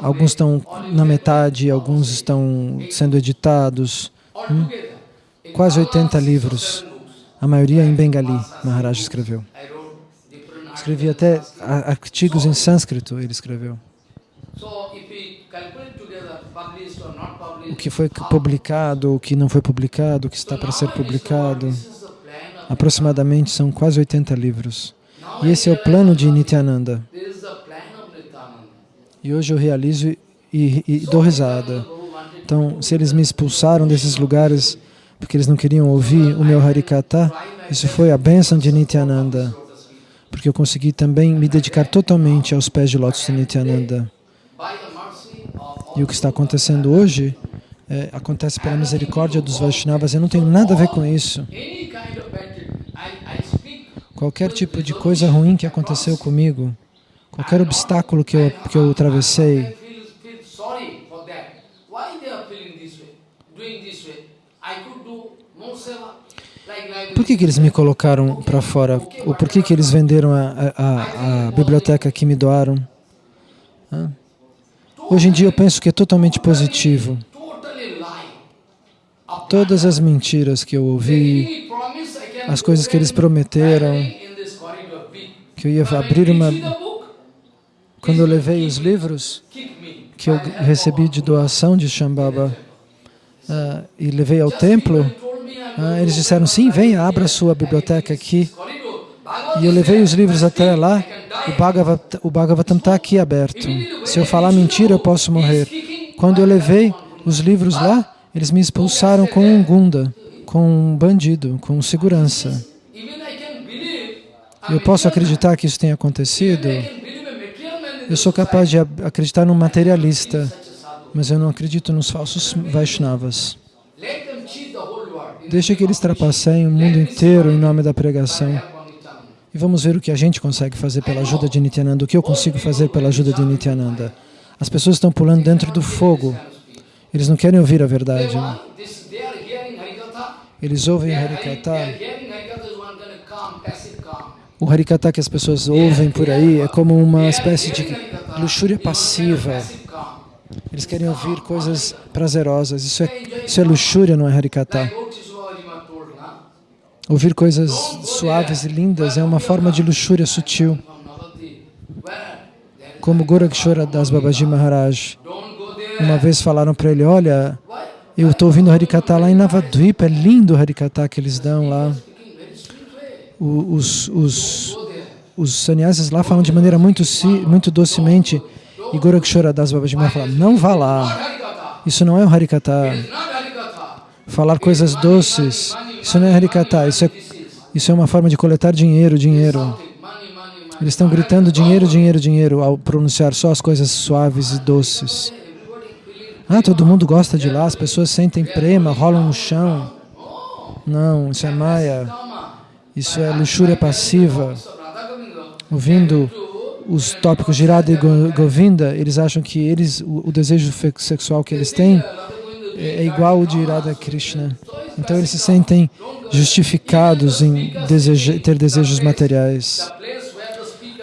[SPEAKER 1] alguns estão na metade, alguns estão sendo editados.
[SPEAKER 2] In
[SPEAKER 1] Quase
[SPEAKER 2] all
[SPEAKER 1] 80
[SPEAKER 2] six or
[SPEAKER 1] livros. A maioria em Bengali, Maharaj escreveu. Escrevi até artigos em sânscrito, ele escreveu.
[SPEAKER 2] So if we calculate together, published or not
[SPEAKER 1] O que foi publicado, o que não foi publicado, o que está para ser publicado. Aproximadamente são quase 80 livros. E esse é o plano de Nityananda. E hoje eu realizo e, e- e dou risada. Então, se eles me expulsaram desses lugares porque eles não queriam ouvir o meu Harikata, isso foi a bênção de Nityananda. Porque eu consegui também me dedicar totalmente aos pés de lótus de Nityananda.
[SPEAKER 2] by the mercy of
[SPEAKER 1] E o que está acontecendo hoje é, acontece pela misericórdia dos Vaishnavas. Eu não tenho nada a ver com isso. Qualquer tipo de coisa ruim que aconteceu comigo, qualquer obstáculo que eu, que eu atravessei, por que, que eles me colocaram para fora? Ou por que, que eles venderam a, a, a biblioteca que me doaram? Hã? Hoje em dia eu penso que é totalmente positivo. Todas as mentiras que eu ouvi, as coisas que eles prometeram, que eu ia abrir uma... Quando eu levei os livros que eu recebi de doação de Shambhava ah, e levei ao templo, ah, eles disseram, sim, venha, abra sua biblioteca aqui. E eu levei os livros até lá, o Bhagavatam, o Bhagavatam está aqui aberto. Se eu falar mentira, eu posso morrer. Quando eu levei os livros lá, eles me expulsaram com um gunda, com um bandido, com segurança. Eu posso acreditar que isso tenha acontecido. Eu sou capaz de acreditar num materialista, mas eu não acredito nos falsos Vaishnavas. Deixa que eles trapaceiem o mundo inteiro em nome da pregação. E vamos ver o que a gente consegue fazer pela ajuda de Nityananda, o que eu consigo fazer pela ajuda de Nityananda. As pessoas estão pulando dentro do fogo. Eles não querem ouvir a verdade. Eles ouvem Harikata. O Harikata que as pessoas ouvem por aí é como uma espécie de luxúria passiva. Eles querem ouvir coisas prazerosas. Isso é, isso é luxúria, não é Harikata. Ouvir coisas suaves e lindas é uma forma de luxúria sutil. Como Gorakshora Das Babaji Maharaj. Uma vez falaram para ele, olha, eu estou ouvindo Harikata lá em Navadvipa, é lindo o Harikata que eles dão lá. Os, os, os sannyasis lá falam de maneira muito, si, muito docemente. E Gorakshora Das Babaji Maharaj fala, não vá lá, isso não é o Harikata. Falar coisas doces, isso não é Harikata, isso é, isso é uma forma de coletar dinheiro, dinheiro. Eles estão gritando dinheiro, dinheiro, dinheiro ao pronunciar só as coisas suaves e doces. Ah, todo mundo gosta de lá, as pessoas sentem prema, rolam no chão. Não, isso é maia, isso é luxúria passiva. Ouvindo os tópicos de Radha e Go- Govinda, eles acham que eles, o, o desejo sexual que eles têm. É, é igual ao de Radha Krishna. Então eles se sentem justificados em ter desejos materiais.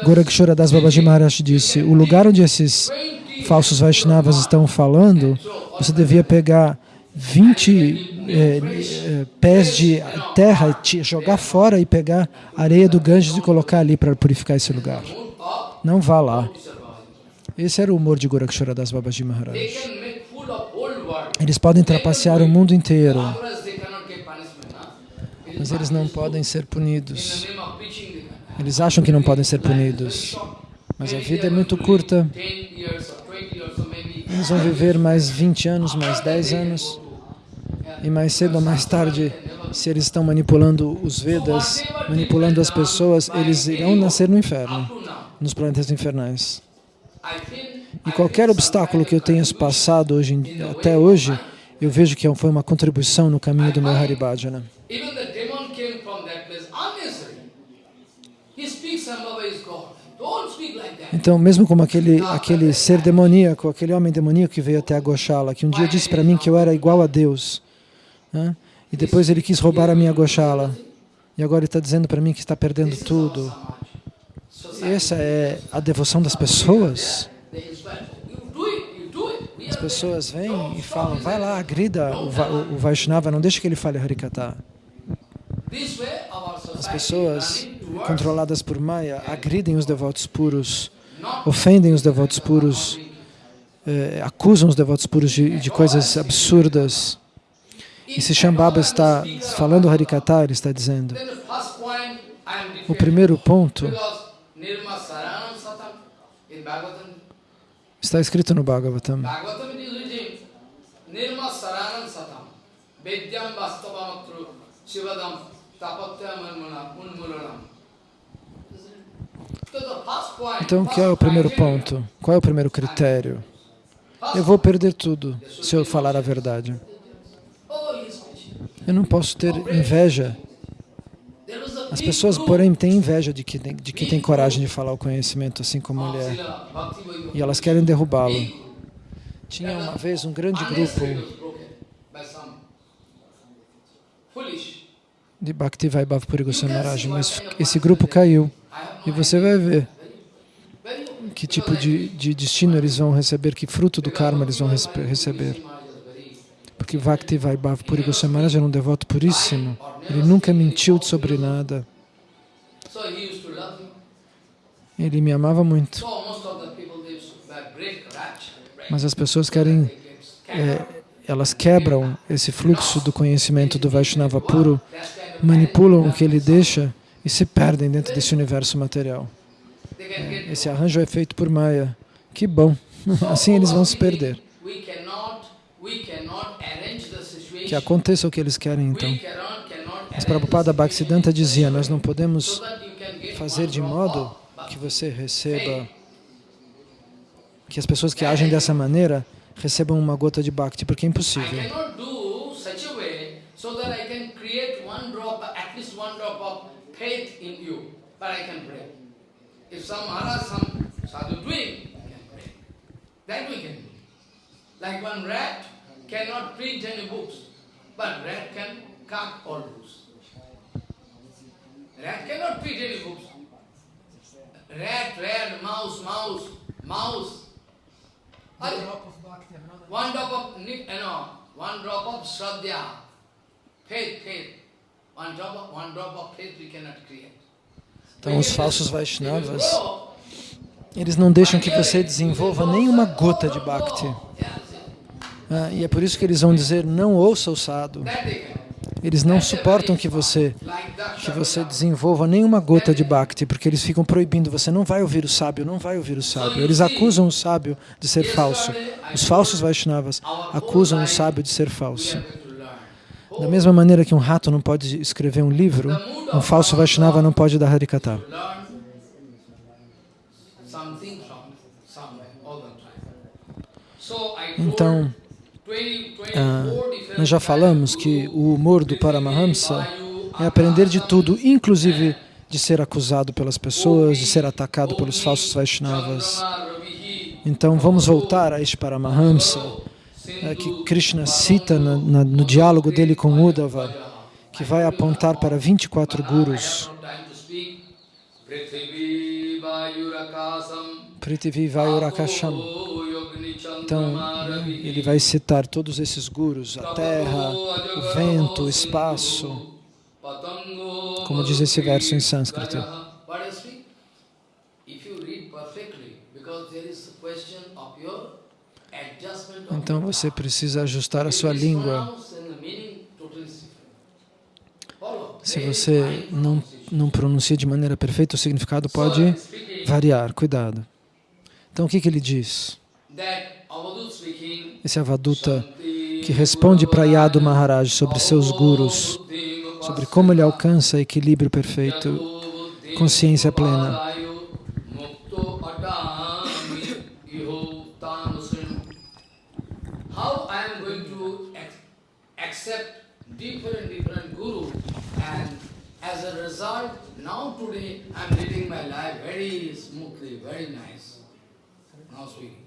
[SPEAKER 1] Gorakshora Das Babaji Maharaj disse, o lugar onde esses falsos Vaishnavas estão falando, você devia pegar 20 eh, eh, pés de terra, jogar fora e pegar areia do Ganges e colocar ali para purificar esse lugar. Não vá lá. Esse era o humor de Gorakshora Das Babaji Maharaj. Eles podem trapacear o mundo inteiro, mas eles não podem ser punidos. Eles acham que não podem ser punidos, mas a vida é muito curta. Eles vão viver mais 20 anos, mais 10 anos, e mais cedo ou mais tarde, se eles estão manipulando os Vedas, manipulando as pessoas, eles irão nascer no inferno, nos planetas infernais. E qualquer obstáculo que eu tenha passado hoje, até hoje, eu vejo que foi uma contribuição no caminho do meu Haribhajana. Então, mesmo como aquele, aquele ser demoníaco, aquele homem demoníaco que veio até a Goshala, que um dia disse para mim que eu era igual a Deus, né? e depois ele quis roubar a minha Goshala, e agora ele está dizendo para mim que está perdendo tudo. Essa é a devoção das pessoas. As pessoas vêm e falam, vai lá, agrida o, o, o Vaishnava, não deixe que ele fale Harikata. As pessoas controladas por Maya agridem os devotos puros, ofendem os devotos puros, eh, acusam os devotos puros de, de coisas absurdas. E se Shambhava está falando Harikata, ele está dizendo, o primeiro ponto Está escrito no Bhagavatam. Então, que é o primeiro ponto? Qual é o primeiro critério? Eu vou perder tudo se eu falar a verdade. Eu não posso ter inveja as pessoas, porém, têm inveja de que, de que tem coragem de falar o conhecimento assim como ele é. E elas querem derrubá-lo. Tinha uma vez um grande grupo de Bhakti Vaibhav Puri Goswami Maharaj, mas esse grupo caiu. E você vai ver que tipo de, de destino eles vão receber, que fruto do karma eles vão receber. Porque Bhakti Vaibhav Puri Goswami era um devoto puríssimo. Ele nunca mentiu sobre nada. Ele me amava muito. Mas as pessoas querem, é, elas quebram esse fluxo do conhecimento do Vaishnava puro, manipulam o que ele deixa e se perdem dentro desse universo material. É, esse arranjo é feito por Maya. Que bom! Assim eles vão se perder. Que aconteça o que eles querem, então. Mas Prabhupada Bhaktisiddhanta dizia, nós não podemos fazer de modo que você receba, que as pessoas que agem dessa maneira recebam uma gota de Bhakti, porque é impossível. Like one rat cannot print any books, but rat can cut all books. Rat cannot print any books. Rat, rat, mouse, mouse, mouse. One drop of bhakti, one drop of, you know, one drop of shraddha, faith, faith. One drop of, one drop of faith we cannot create. Então, os falsos Vaishnavas, eles não deixam que você desenvolva nenhuma gota de Bhakti. Ah, e é por isso que eles vão dizer, não ouça o sadhu. Eles não suportam que você, que você desenvolva nenhuma gota de Bhakti, porque eles ficam proibindo, você não vai ouvir o sábio, não vai ouvir o sábio. Eles acusam o sábio de ser falso. Os falsos Vaishnavas acusam o sábio de ser falso. Da mesma maneira que um rato não pode escrever um livro, um falso Vaishnava não pode dar Harikata. Então, ah, nós já falamos que o humor do Paramahamsa é aprender de tudo, inclusive de ser acusado pelas pessoas, de ser atacado pelos falsos Vaishnavas. Então vamos voltar a este Paramahamsa, é, que Krishna cita na, na, no diálogo dele com Uddhava, que vai apontar para 24 gurus. Prithvi Vayurakasham. Então, ele vai citar todos esses gurus, a terra, o vento, o espaço, como diz esse verso em sânscrito. Então você precisa ajustar a sua língua. Se você não, não pronuncia de maneira perfeita, o significado pode variar. Cuidado. Então o que, que ele diz? Esse Avaduta que responde para Yadu Maharaj sobre seus gurus, sobre como ele alcança equilíbrio perfeito, consciência plena. as a result, now today I am leading my life very smoothly, very nice. Now speaking.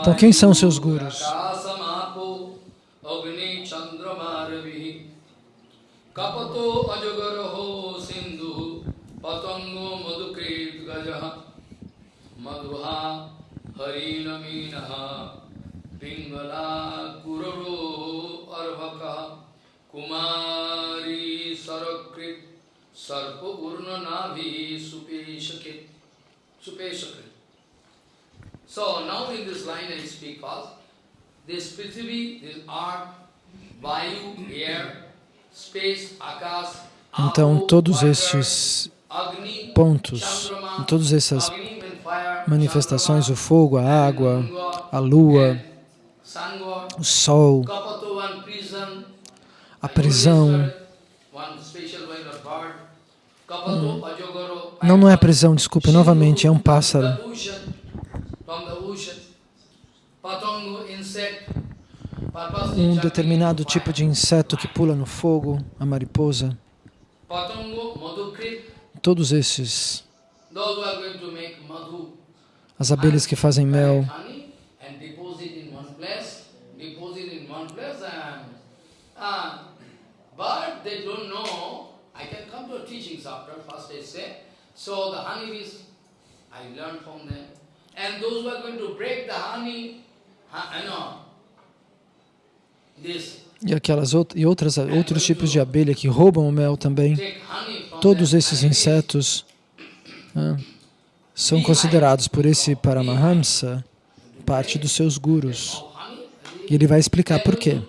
[SPEAKER 1] Então quem são seus gurus? Kapato ajagaraho sindhu patango madhukrit gajaha. Madhuha pingala kuraro arvaka kumari sarakrit sarpa urna navi supeshakit supeshakrit So now in this line I speak first. This Prithvi, this earth, Vayu, air, space, Akas, então, todos estes pontos, todas essas manifestações, o fogo, a água, a lua, o sol, a prisão, hum. não, não é prisão, desculpe, novamente, é um pássaro. Um determinado tipo de inseto que pula no fogo, a mariposa. Todos esses. As abelhas que fazem mel. So the honeybees, I learned from them. And those who are going to break the honey, you know, this e aquelas e outras outros tipos de abelha que roubam o mel também. Todos esses insetos né, são considerados por esse Paramahamsa parte dos seus gurus. E ele vai explicar por quê.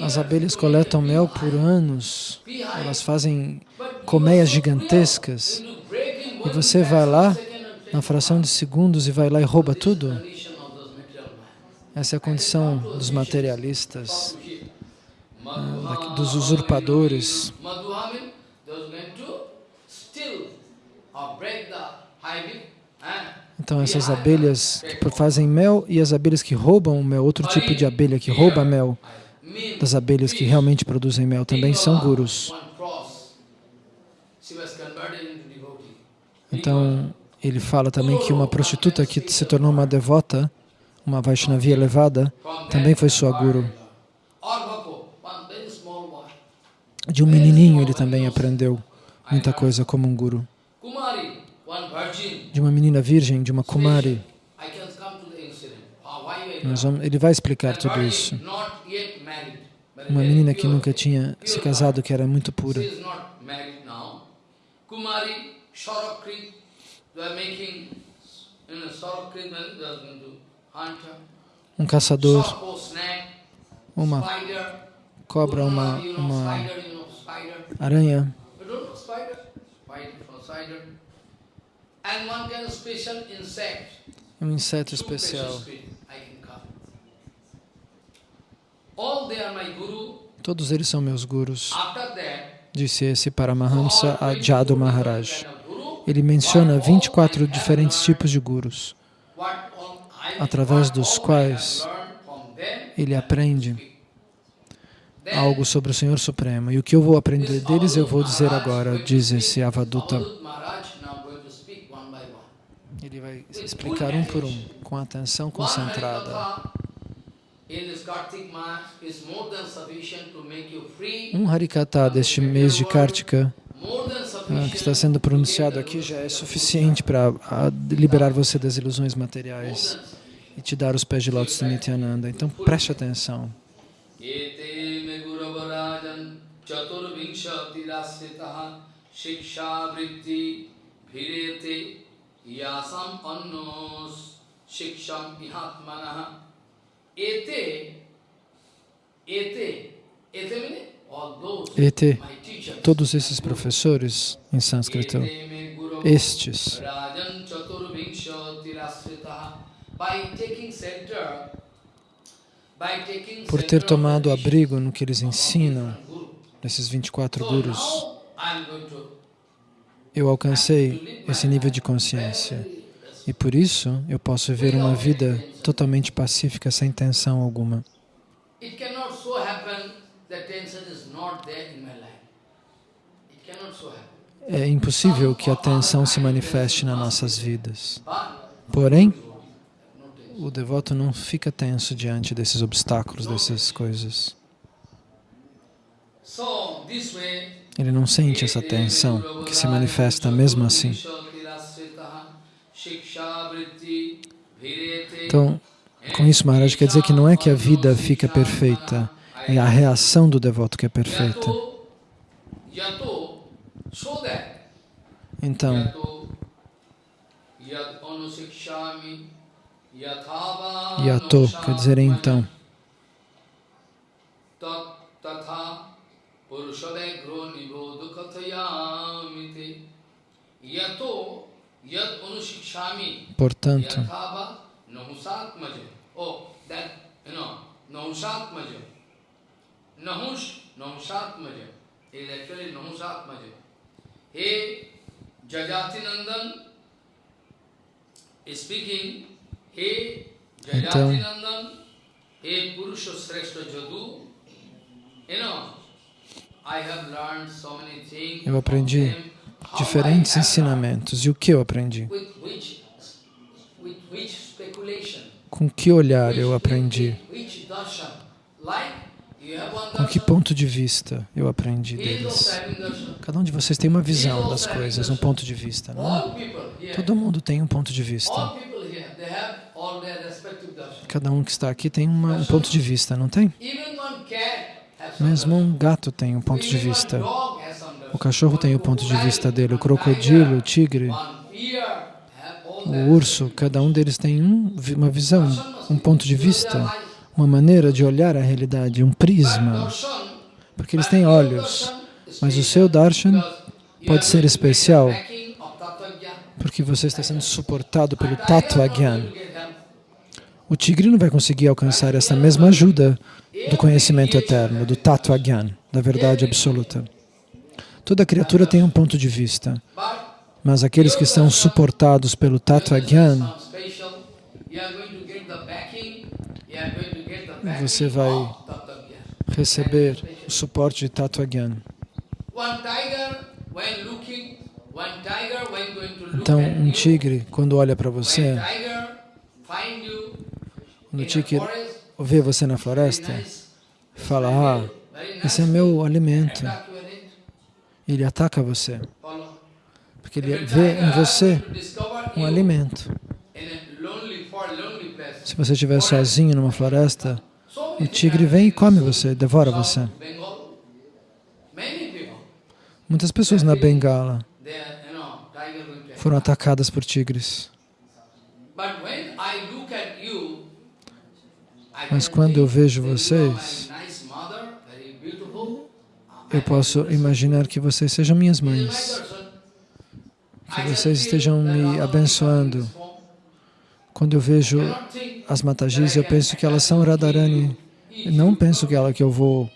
[SPEAKER 1] As abelhas coletam mel por anos, elas fazem colmeias gigantescas, e você vai lá na fração de segundos e vai lá e rouba tudo? Essa é a condição dos materialistas, né, dos usurpadores. Então essas abelhas que fazem mel e as abelhas que roubam o mel, outro tipo de abelha que rouba mel, das abelhas que realmente produzem mel também são gurus. Então, ele fala também que uma prostituta que se tornou uma devota, uma Vaishnavia elevada, também foi sua guru. De um menininho ele também aprendeu muita coisa como um guru. De uma menina virgem, de uma Kumari. Ele vai explicar tudo isso. uma menina que nunca tinha se casado, que era muito pura. Um caçador, uma cobra, uma, uma aranha. Um inseto especial. Todos eles são meus gurus. Disse esse Paramahamsa a Jadu Maharaj. Ele menciona 24 diferentes tipos de gurus, através dos quais ele aprende algo sobre o Senhor Supremo. E o que eu vou aprender deles eu vou dizer agora, diz esse Avaduta. Vai explicar um por um, com atenção concentrada. Um Harikata deste mês de Kartika ah, que está sendo pronunciado aqui já é suficiente para ah, liberar você das ilusões materiais e te dar os pés de lótus de Nityananda. Então preste atenção.
[SPEAKER 2] Chaturvinshati rasitaha shiksha vritti bhirete yasam annos shiksham ihatmanaha Ete Ete Ete those
[SPEAKER 1] Ete, todos esses professores em sânscrito, estes, por ter tomado abrigo no que eles ensinam, nesses 24
[SPEAKER 2] So
[SPEAKER 1] gurus,
[SPEAKER 2] now I am going to
[SPEAKER 1] eu alcancei esse nível de consciência. E por isso eu posso viver uma vida totalmente pacífica, sem tensão alguma. É impossível que a tensão se manifeste nas nossas vidas. Porém, o devoto não fica tenso diante desses obstáculos, dessas coisas.
[SPEAKER 2] So this way
[SPEAKER 1] Ele não sente essa tensão que se manifesta mesmo assim. Então, com isso, Maharaj quer dizer que não é que a vida fica perfeita, é a reação do devoto que é perfeita. Então,
[SPEAKER 2] yato
[SPEAKER 1] quer dizer então.
[SPEAKER 2] Hey
[SPEAKER 1] Então-
[SPEAKER 2] jajati nandan hey purusha sreshta jadu you know I have learned so many things
[SPEAKER 1] Eu aprendi diferentes ensinamentos. E o que eu aprendi? Com que olhar eu aprendi? Com que ponto de vista eu aprendi deles? Cada um de vocês tem uma visão das coisas, um ponto de vista, não é? Todo mundo tem um ponto de vista. Cada um que está aqui tem uma- um ponto de vista, não tem? Mesmo um gato tem um ponto de vista.
[SPEAKER 2] dog has some darshan.
[SPEAKER 1] O cachorro tem o ponto de vista dele, o crocodilo, o tigre, o urso, cada um deles tem um, uma visão, um ponto de vista, uma maneira de olhar a realidade, um prisma, porque eles têm olhos. Mas o seu darshan pode ser especial porque você está sendo suportado pelo Tattva Gyan. O tigre não vai conseguir alcançar essa mesma ajuda do conhecimento eterno, do Tattva Gyan, da verdade absoluta. Toda criatura tem um ponto de vista, mas aqueles que são suportados pelo Tattva Gyan, você vai receber o suporte de Tattva Gyan. Então, um tigre, quando olha para você, quando o tigre vê você na floresta, fala, ah, esse é meu alimento. Ele ataca você, porque ele vê em você um alimento. Se você estiver sozinho numa floresta, o tigre vem e come você, devora você. Muitas pessoas na Bengala foram atacadas por tigres. Mas quando eu vejo vocês, eu posso imaginar que vocês sejam minhas mães, que vocês estejam me abençoando. Quando eu vejo as Matajis, eu penso que elas são Radharani. Eu não penso que ela que eu vou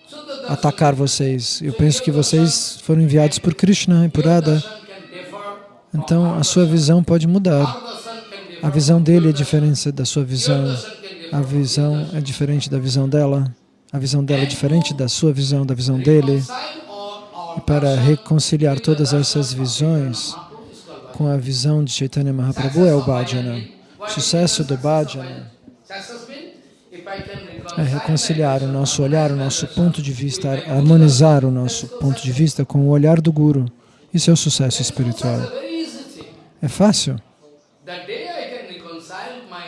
[SPEAKER 1] atacar vocês. Eu penso que vocês foram enviados por Krishna e por Radha. Então a sua visão pode mudar. A visão dele é diferente da sua visão. A visão é diferente da visão dela. A visão dela é diferente da sua visão, da visão dele. E para reconciliar todas essas visões com a visão de Chaitanya Mahaprabhu é o bhajana. O sucesso do bhajana É reconciliar o nosso olhar, o nosso ponto de vista, harmonizar o nosso ponto de vista com o olhar do Guru. Isso é o sucesso espiritual. É fácil.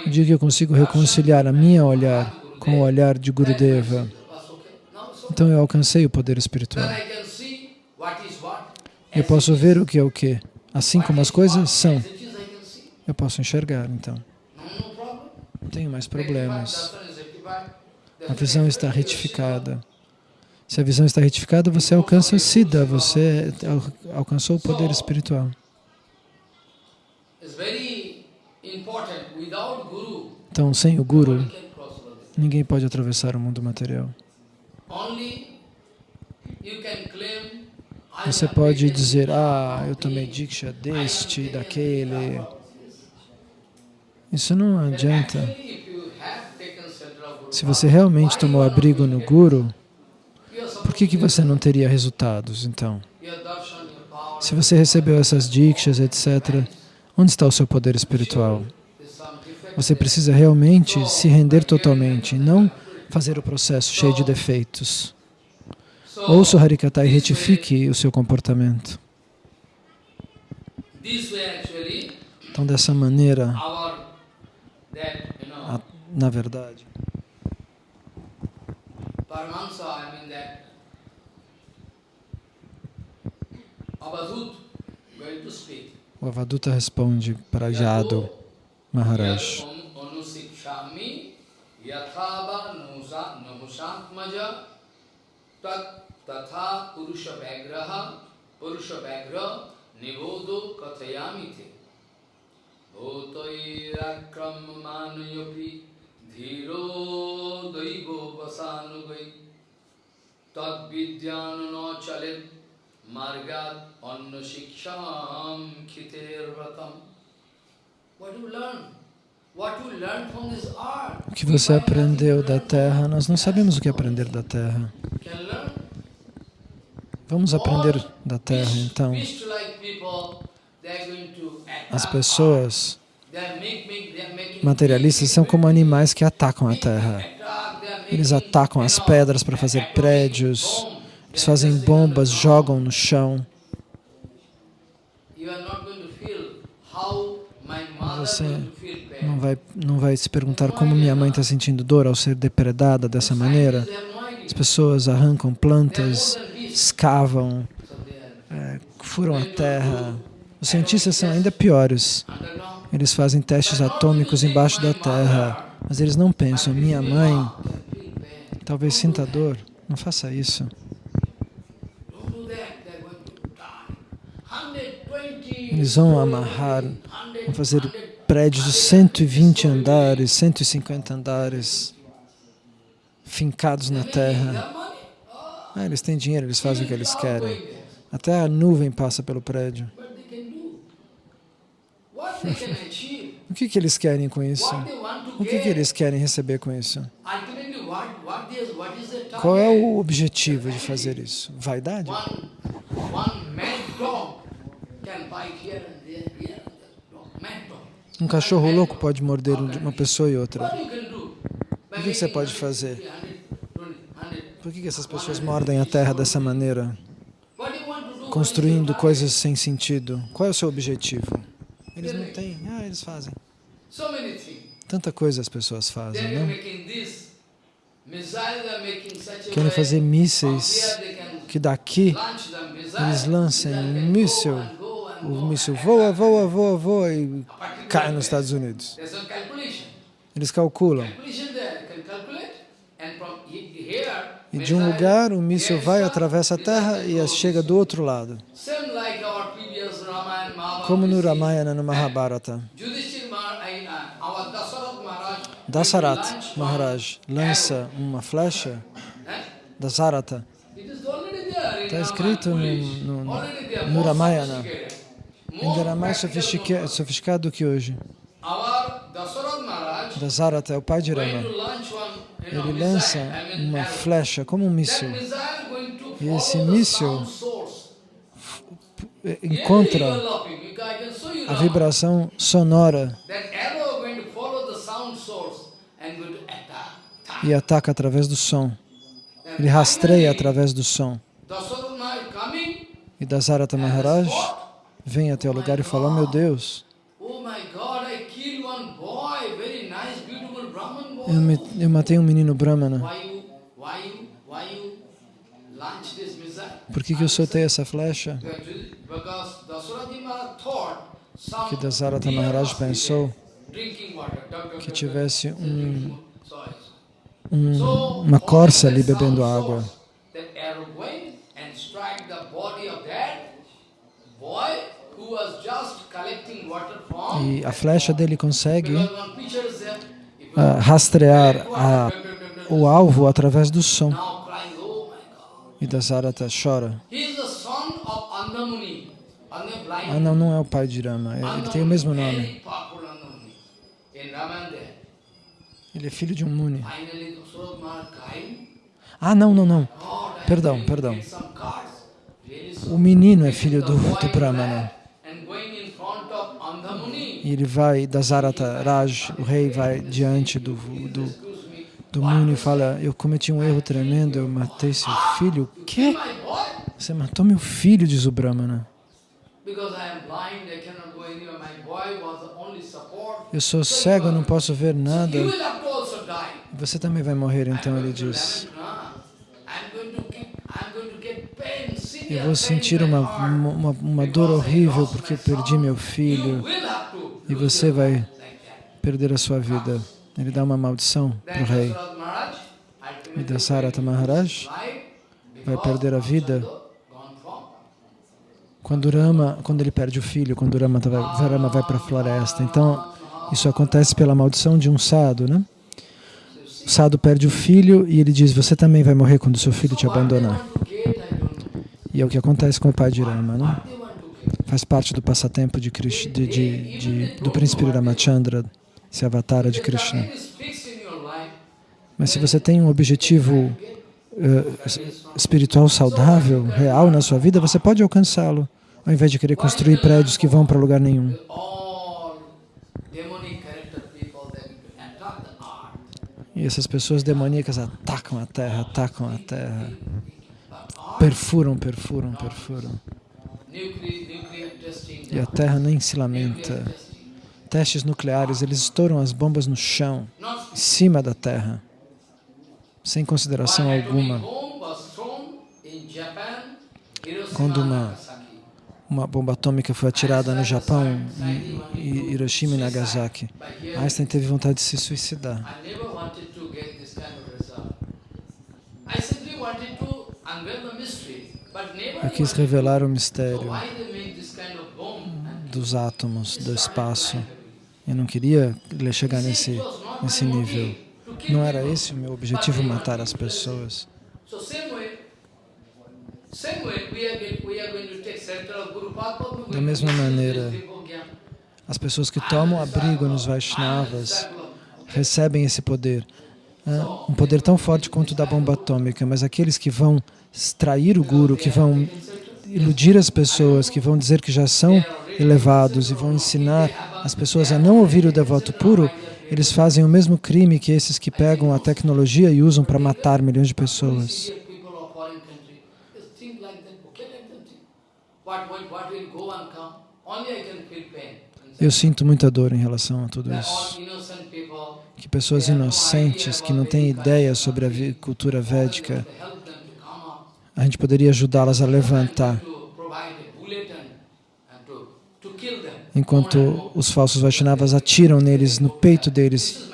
[SPEAKER 1] O dia que eu consigo reconciliar a minha olhar com o olhar de Gurudeva, então eu alcancei o poder espiritual. Eu posso ver o que é o que, assim como as coisas são. Eu posso enxergar, então. Não tenho mais problemas. A visão está retificada. Se a visão está retificada, você alcança Siddha, você alcançou o poder espiritual. Então, sem o Guru, ninguém pode atravessar o mundo material. Você pode dizer, ah, eu tomei Diksha deste, daquele. Isso não adianta. Se você realmente tomou abrigo no Guru, por que, que você não teria resultados, então? Se você recebeu essas dikshas, etc., onde está o seu poder espiritual? Você precisa realmente se render totalmente, não fazer o processo cheio de defeitos. Ouça o Harikata e retifique o seu comportamento. Então, dessa maneira, na verdade, o Avaduta responde para Jado Maharaj. तथा पुरुष व्याग्रह पुरुष व्याघ्र निबोधो कथयामि थे भूतैराक्रममानयोपि धीरो दैवो वसानुगै तद्विद्यान न चलित margat anna shiksham khitervatam. What you learn? O que você aprendeu da terra? Nós não sabemos o que aprender da terra. Vamos aprender da terra, então. As pessoas materialistas são como animais que atacam a terra. Eles atacam as pedras para fazer prédios, eles fazem bombas, jogam no chão. Você não vai, não vai se perguntar como minha mãe está sentindo dor ao ser depredada dessa maneira. As pessoas arrancam plantas, escavam, é, furam a terra. Os cientistas são ainda piores. Eles fazem testes atômicos embaixo da terra, mas eles não pensam, minha mãe talvez sinta dor. Não faça isso. Eles vão amarrar, vão fazer prédios de 120 andares, 150 andares, fincados na terra. Ah, eles têm dinheiro, eles fazem o que eles querem. Até a nuvem passa pelo prédio. o que, que eles querem com isso? O que, que eles querem receber com isso? Qual é o objetivo de fazer isso? Vaidade? Um cachorro louco pode morder uma pessoa e outra. O que você pode fazer? Por que essas pessoas mordem a terra dessa maneira? Construindo coisas sem sentido. Qual é o seu objetivo? Eles não têm. Ah, eles fazem. Tanta coisa as pessoas fazem, não? Querem fazer mísseis que daqui eles lancem um míssil o míssil voa, voa, voa, voa e cai nos Estados Unidos. Eles calculam. E de um lugar o míssil vai, atravessa a terra e chega do outro lado. Como no Ramayana, no Mahabharata. Dasarat Maharaj lança uma flecha, Dasarata, está escrito no, no, no Ramayana ainda era mais sofisticado, do que hoje. Dasarata é o pai de Rama. Ele lança uma flecha como um míssil. E esse míssil encontra a vibração sonora e ataca através do som. Ele rastreia através do som. E Dasarata Maharaj vem até o lugar e fala, oh, meu Deus,
[SPEAKER 2] oh
[SPEAKER 1] eu, me- eu matei um menino Brahmana. Por que, que eu soltei essa flecha? Que Dasarata Maharaj pensou que tivesse um, um- uma corça ali bebendo água.
[SPEAKER 2] source, That arrow went and strike the body of that boy who was just collecting water from.
[SPEAKER 1] E a flecha dele consegue ah, rastrear a, o alvo através do som.
[SPEAKER 2] oh.
[SPEAKER 1] E Dasarata chora. Ah, não, não é o pai de Rama. é- Ele tem o mesmo nome. Ele é filho de um Muni. Ah, não, não, não.
[SPEAKER 2] I
[SPEAKER 1] Perdão, perdão. O menino é filho do, do Brahmana. E ele vai, Dasarata Raj, o rei, vai diante do, do, do Muni e fala, eu cometi um erro tremendo, eu matei seu filho. O quê? Você matou meu filho, diz o Brahmana. Eu sou cego, não posso ver nada. Você também vai morrer, então ele diz. Eu vou sentir uma, uma, uma- dor horrível porque eu perdi meu filho e você vai perder a sua vida. Ele dá uma maldição para o rei. E Dasarata Maharaj vai perder a vida. Quando Rama, quando ele perde o filho, quando Rama vai, Rama vai para a floresta. Então, isso acontece pela maldição de um sado, né? O sado perde o filho e ele diz, você também vai morrer quando seu filho te abandonar. E é o que acontece com o pai de né? Faz parte do passatempo de, Krish- de, de, de- do príncipe Ramachandra, esse avatara de Krishna. Mas se você tem um objetivo es- espiritual saudável, real na sua vida, você pode alcançá-lo, ao invés de querer construir prédios que vão para lugar nenhum. E essas pessoas demoníacas atacam a terra, atacam a terra, perfuram, perfuram, perfuram. E a terra nem se lamenta. Testes nucleares, eles estouram as bombas no chão, em cima da terra, sem consideração alguma. Quando uma-. Uma bomba atômica foi atirada no Japão, em Hiroshima e Nagasaki. Einstein teve vontade de se suicidar.
[SPEAKER 2] I simply wanted to
[SPEAKER 1] Eu quis revelar o mistério dos átomos, do espaço. Eu não queria chegar nesse, nesse nível. Não era esse o meu objetivo, matar as pessoas. Da mesma maneira, As pessoas que tomam abrigo nos Vaishnavas recebem esse poder. ah, Um poder tão forte quanto o da bomba atômica, mas aqueles que vão extrair o Guru, que vão iludir as pessoas, que vão dizer que já são elevados e vão ensinar as pessoas a não ouvir o devoto puro, eles fazem o mesmo crime que esses que pegam a tecnologia e usam para matar milhões de pessoas. Eu sinto muita dor em relação a tudo isso. Que pessoas inocentes, que não têm ideia sobre a cultura védica,
[SPEAKER 2] help them to come up,
[SPEAKER 1] a gente poderia ajudá-las a levantar, enquanto os falsos Vaishnavas atiram neles, no peito deles.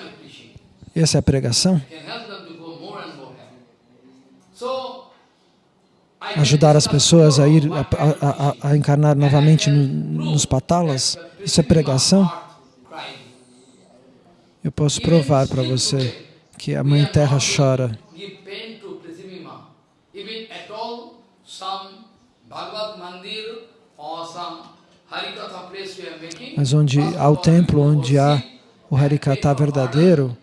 [SPEAKER 1] Essa é a pregação? Ajudar as pessoas a ir, a- a- a encarnar novamente no- nos patalas? Isso é pregação? Eu posso provar para você que a Mãe Terra chora.
[SPEAKER 2] Give pain to Prithimima. Even at all, some Bhagavad Mandir or some Harikatha place we are making,
[SPEAKER 1] Mas onde há o templo, onde há o Harikata verdadeiro,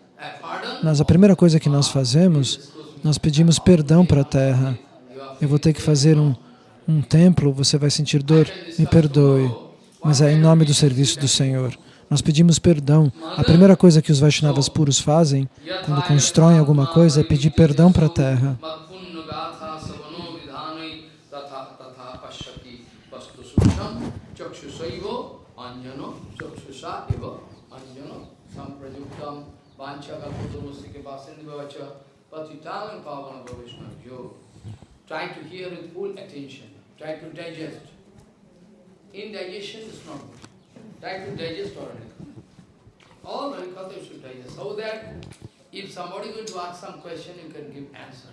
[SPEAKER 1] nós, a primeira coisa que nós fazemos, nós pedimos perdão para a terra. Eu vou ter que fazer um, um templo, você vai sentir dor, me perdoe, mas é em nome do serviço do Senhor. Nós pedimos perdão. A primeira coisa que os Vaishnavas puros fazem quando constroem alguma coisa é pedir perdão para a terra.
[SPEAKER 2] Try to hear with full attention. Try to digest. Indigestion is not good. Try to digest all Harikatha. All Harikatha you should digest. So that if somebody is going to ask some question, you can give answer.